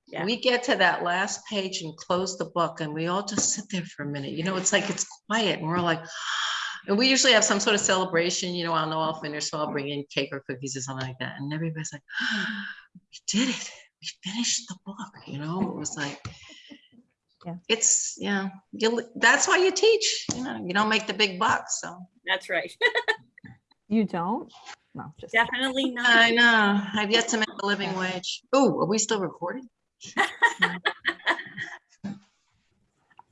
Yeah. we get to that last page and close the book and we all just sit there for a minute. You know, it's like it's quiet and we're like, and we usually have some sort of celebration, you know, I'll know I'll finish, so I'll bring in cake or cookies or something like that. And everybody's like, we did it. We finished the book, you know, it was like, Yeah. it's, yeah, you, that's why you teach, you know, you don't make the big bucks, so. That's right. You don't? No, just. Definitely not. I know, I've yet to make a living wage. Oh, are we still recording? More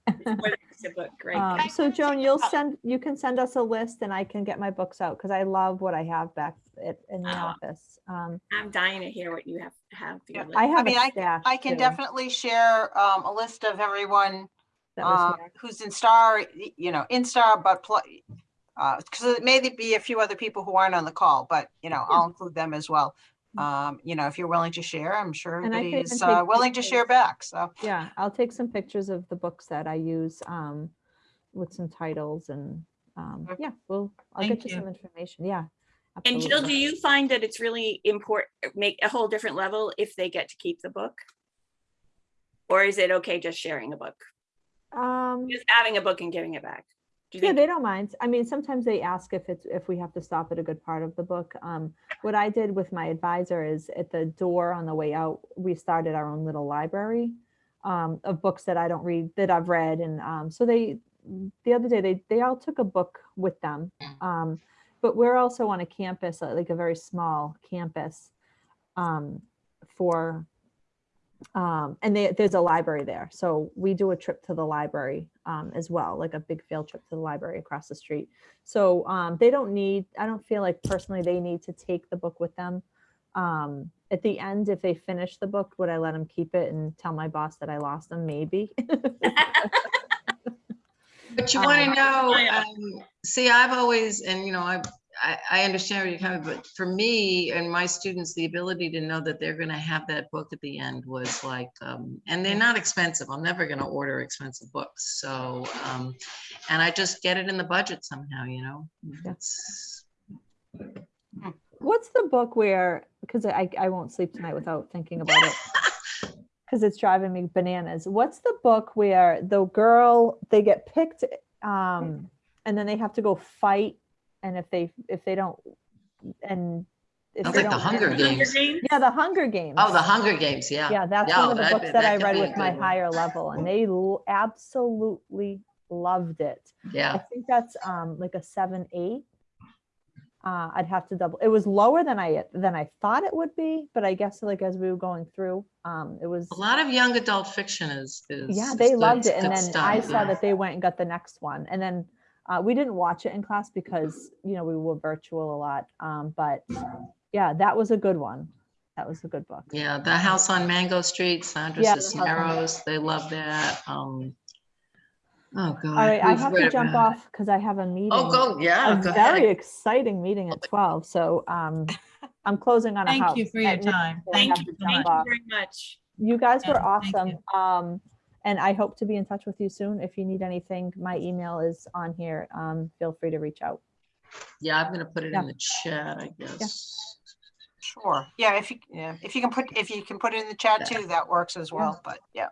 than just a book, right? Um, so Joan, you'll send, you can send us a list and I can get my books out because I love what I have back at, in the Oh. office. Um, I'm dying to hear what you have have. for your Yeah, list. I have mean, a stack. I can too, definitely share um, a list of everyone that was uh, here. who's in Star, y- you know, in Star, but play. Because it may be a few other people who aren't on the call, but you know, I'll include them as well. Um, you know, if you're willing to share, I'm sure And I can everybody's even uh, take willing to share pictures. back. So Yeah, I'll take some pictures of the books that I use um, with some titles and um, Okay. yeah, well, I'll Thank get you you. some information. Yeah. And Jill, do you find that it's really important, make a whole different level if they get to keep the book? Or is it okay just sharing a book, Um, just having a book and giving it back? Do Yeah, they don't mind. I mean, sometimes they ask if it's, if we have to stop at a good part of the book. Um, what I did with my advisor is at the door on the way out, we started our own little library um, of books that I don't read, that I've read. And um, so they, the other day, they, they all took a book with them. Um, but we're also on a campus, uh, like a very small campus um, for, um, and they, there's a library there. So we do a trip to the library um, as well, like a big field trip to the library across the street. So um, they don't need, I don't feel like personally they need to take the book with them. Um, at the end, if they finish the book, would I let them keep it and tell my boss that I lost them? Maybe. But you want Um, to know, Yeah. um, see, I've always, and you know, I, I, I understand where you're coming, but for me and my students, the ability to know that they're gonna have that book at the end was like, um, and they're not expensive. I'm never gonna order expensive books, so, um, and I just get it in the budget somehow, you know? That's, What's the book where, because I, I won't sleep tonight without thinking about it. Because it's driving me bananas. What's the book where the girl, they get picked um, and then they have to go fight and if they, if they don't, and. if they like the don't Hunger win- Games. Games? Yeah, the Hunger Games. oh, the Hunger Games, yeah. Yeah, that's Yeah, one of the that- books that that I read with my one. higher level and they absolutely loved it. Yeah. I think that's um like a seven, eight. Uh, I'd have to double, it was lower than I, than I thought it would be, but I guess like as we were going through, um, it was, a lot of young adult fiction is, is. yeah, is they good- loved it. And then stuff, I saw that they went and got the next one. And then uh, we didn't watch it in class because, you know, we were virtual a lot. Um, but yeah, that was a good one. That was a good book. Yeah, the house on Mango Street, Sandra Yeah, Cisneros, they love that. Um, oh, God. All right, I we've to jump about off because I have a meeting. Oh, go, yeah, a go very ahead. exciting meeting at 12. So um, I'm closing on a house. Thank you for your time. Thank you to so jump Thank much. you very much. You guys were Yeah, thank awesome. Um, and I hope to be in touch with you soon. If you need anything, my email is on here. Um, feel free to reach out. Yeah, I'm gonna put it Yeah. in the chat, I guess. sure, yeah, if you yeah, if you can put if you can put it in the chat too, that works as well. But yeah.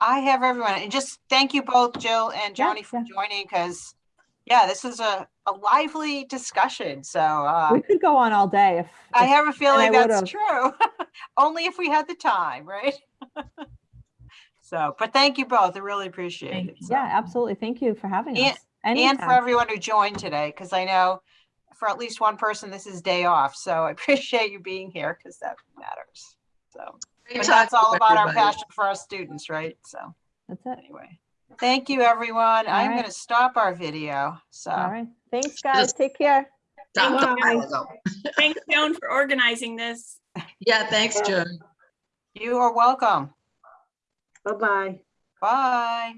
I have everyone, and just thank you both, Jill and Yeah, Joni, for yeah. joining because yeah, this is a, a lively discussion. So uh, We could go on all day if, I if- have a feeling I that's true. Only if we had the time, right? so, but thank you both. I really appreciate Thank it. you. so. yeah, absolutely. Thank you for having And- us. And for Anytime. everyone who joined today, because I know for at least one person, this is day off. So I appreciate you being here because that matters. So, but talking that's all about our everybody. passion for our students, right? So That's it. anyway, thank you, everyone. I'm right. going to stop our video. So. All right. Thanks, guys. Take care. Stop the Bye. logo. Thanks, Joan, for organizing this. Yeah, thanks, Joan. You are welcome. Bye-bye. Bye.